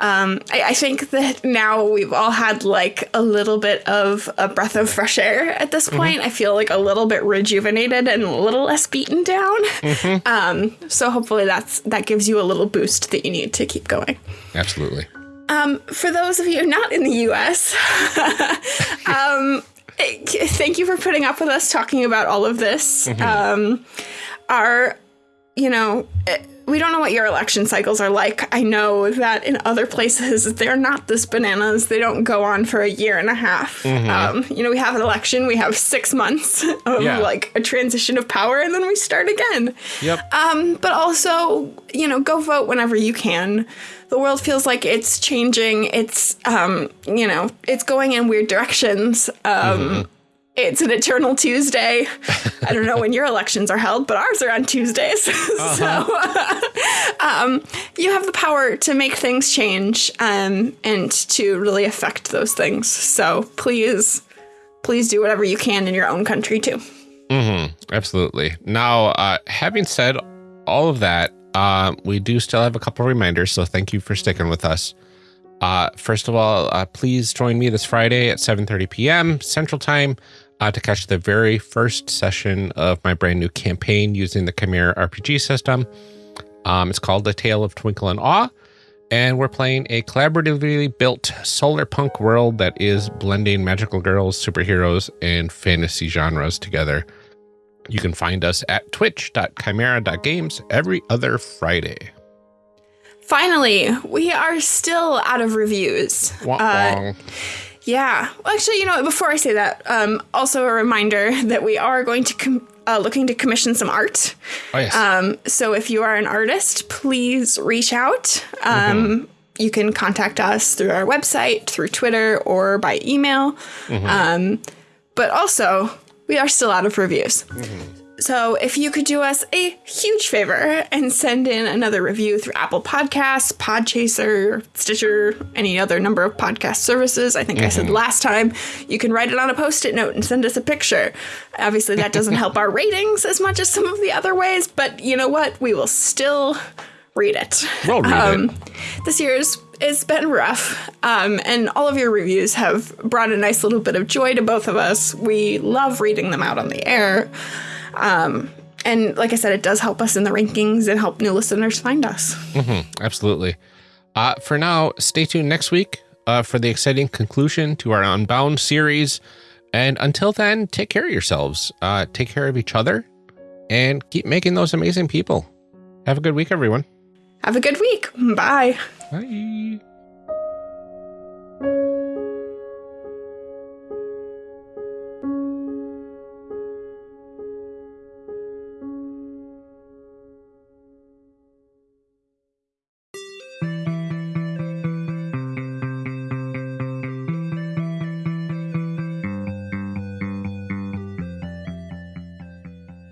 Um, I, I, think that now we've all had like a little bit of a breath of fresh air at this mm-hmm. point. Mm -hmm. I feel like a little bit rejuvenated and a little less beaten down. Mm -hmm. um, so hopefully that's that gives you a little boost that you need to keep going. Absolutely. Um, for those of you not in the U.S., um, thank you for putting up with us talking about all of this. Mm -hmm. our, you know. We don't know what your election cycles are like. I know that in other places they're not this bananas. They don't go on for a year and a half. Mm-hmm. Um, you know, we have an election, we have six months of yeah. like a transition of power, and then we start again. Yep. Um, but also, you know, go vote whenever you can. The world feels like it's changing. It's, um, you know, it's going in weird directions. Um, mm-hmm it's an eternal Tuesday. I don't know when your elections are held, but ours are on Tuesdays. Uh-huh. so um, you have the power to make things change um, and to really affect those things. So please, please do whatever you can in your own country too. Mm-hmm. Absolutely. Now, uh, having said all of that, uh, we do still have a couple reminders. So thank you for sticking with us. Uh, first of all, uh, please join me this Friday at 7:30 p.m. Central Time uh, to catch the very first session of my brand new campaign using the Chimera RPG system. Um, it's called The Tale of Twinkle and Awe, and we're playing a collaboratively built solar punk world that is blending magical girls, superheroes, and fantasy genres together. You can find us at twitch.chimera.games every other Friday. Finally, we are still out of reviews. Wah, uh, yeah. Well, actually, you know, before I say that, um, also a reminder that we are going to uh, looking to commission some art. Oh yes. Um, so if you are an artist, please reach out. Um, mm-hmm. You can contact us through our website, through Twitter, or by email. Mm-hmm. Um, but also, we are still out of reviews. Mm-hmm. So, if you could do us a huge favor and send in another review through Apple Podcasts, Podchaser, Stitcher, any other number of podcast services, I think mm-hmm. I said mm-hmm. last time, you can write it on a post it note and send us a picture. Obviously, that doesn't help our ratings as much as some of the other ways, but you know what? We will still read it. We'll read um, it. This year's it's been rough, um, and all of your reviews have brought a nice little bit of joy to both of us. We love reading them out on the air. Um, and like I said, it does help us in the rankings and help new listeners find us. Mm-hmm, absolutely. Uh, for now, stay tuned next week uh, for the exciting conclusion to our Unbound series. And until then, take care of yourselves, uh, take care of each other, and keep making those amazing people. Have a good week, everyone. Have a good week. Bye. Bye.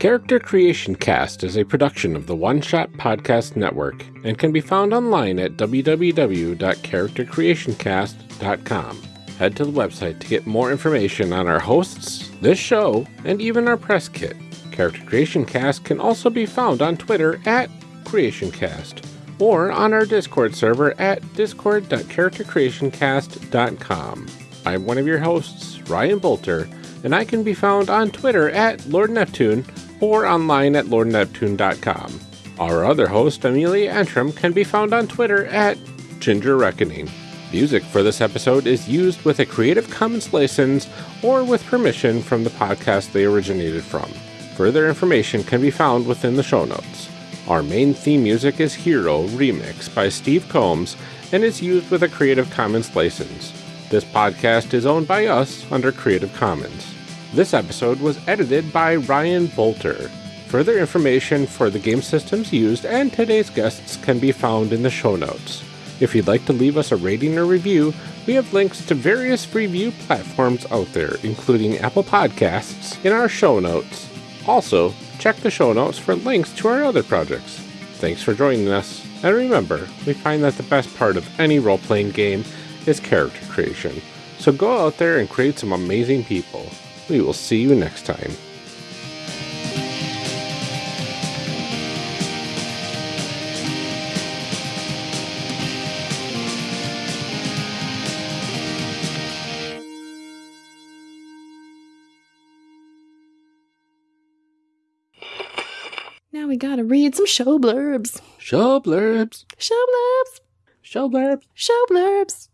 Character Creation Cast is a production of the One Shot Podcast Network and can be found online at www.charactercreationcast.com. Head to the website to get more information on our hosts, this show, and even our press kit. Character Creation Cast can also be found on Twitter at CreationCast or on our Discord server at discord.charactercreationcast.com. I'm one of your hosts, Ryan Boelter, and I can be found on Twitter at Lord Neptune or online at lordneptune.com. Our other host, Amelia Antrim, can be found on Twitter at Ginger Reckoning. Music for this episode is used with a Creative Commons license or with permission from the podcast they originated from. Further information can be found within the show notes. Our main theme music is Hero Remix by Steve Combs and is used with a Creative Commons license. This podcast is owned by us under Creative Commons. This episode was edited by Ryan Boelter. Further information for the game systems used and today's guests can be found in the show notes. If you'd like to leave us a rating or review, we have links to various review platforms out there, including Apple Podcasts, in our show notes. Also, check the show notes for links to our other projects. Thanks for joining us, and remember, we find that the best part of any role playing game is character creation. So go out there and create some amazing people. We will see you next time. Now we gotta read some show blurbs. Show blurbs. Show blurbs. Show blurbs. Show blurbs.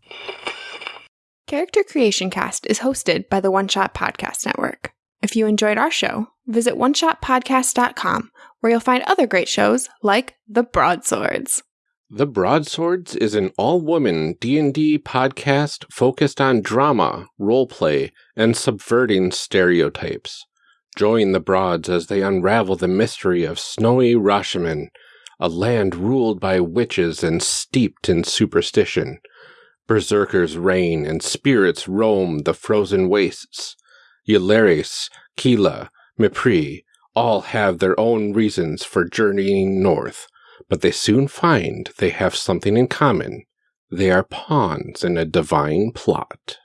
Character Creation Cast is hosted by the One Shot Podcast Network. If you enjoyed our show, visit oneshotpodcast.com where you'll find other great shows like The Broadswords. The Broadswords is an all-woman D&D podcast focused on drama, roleplay, and subverting stereotypes. Join the Broads as they unravel the mystery of snowy Rashomon, a land ruled by witches and steeped in superstition. Berserkers reign and spirits roam the frozen wastes. Yularis, Kila, Mipri all have their own reasons for journeying north, but they soon find they have something in common. They are pawns in a divine plot.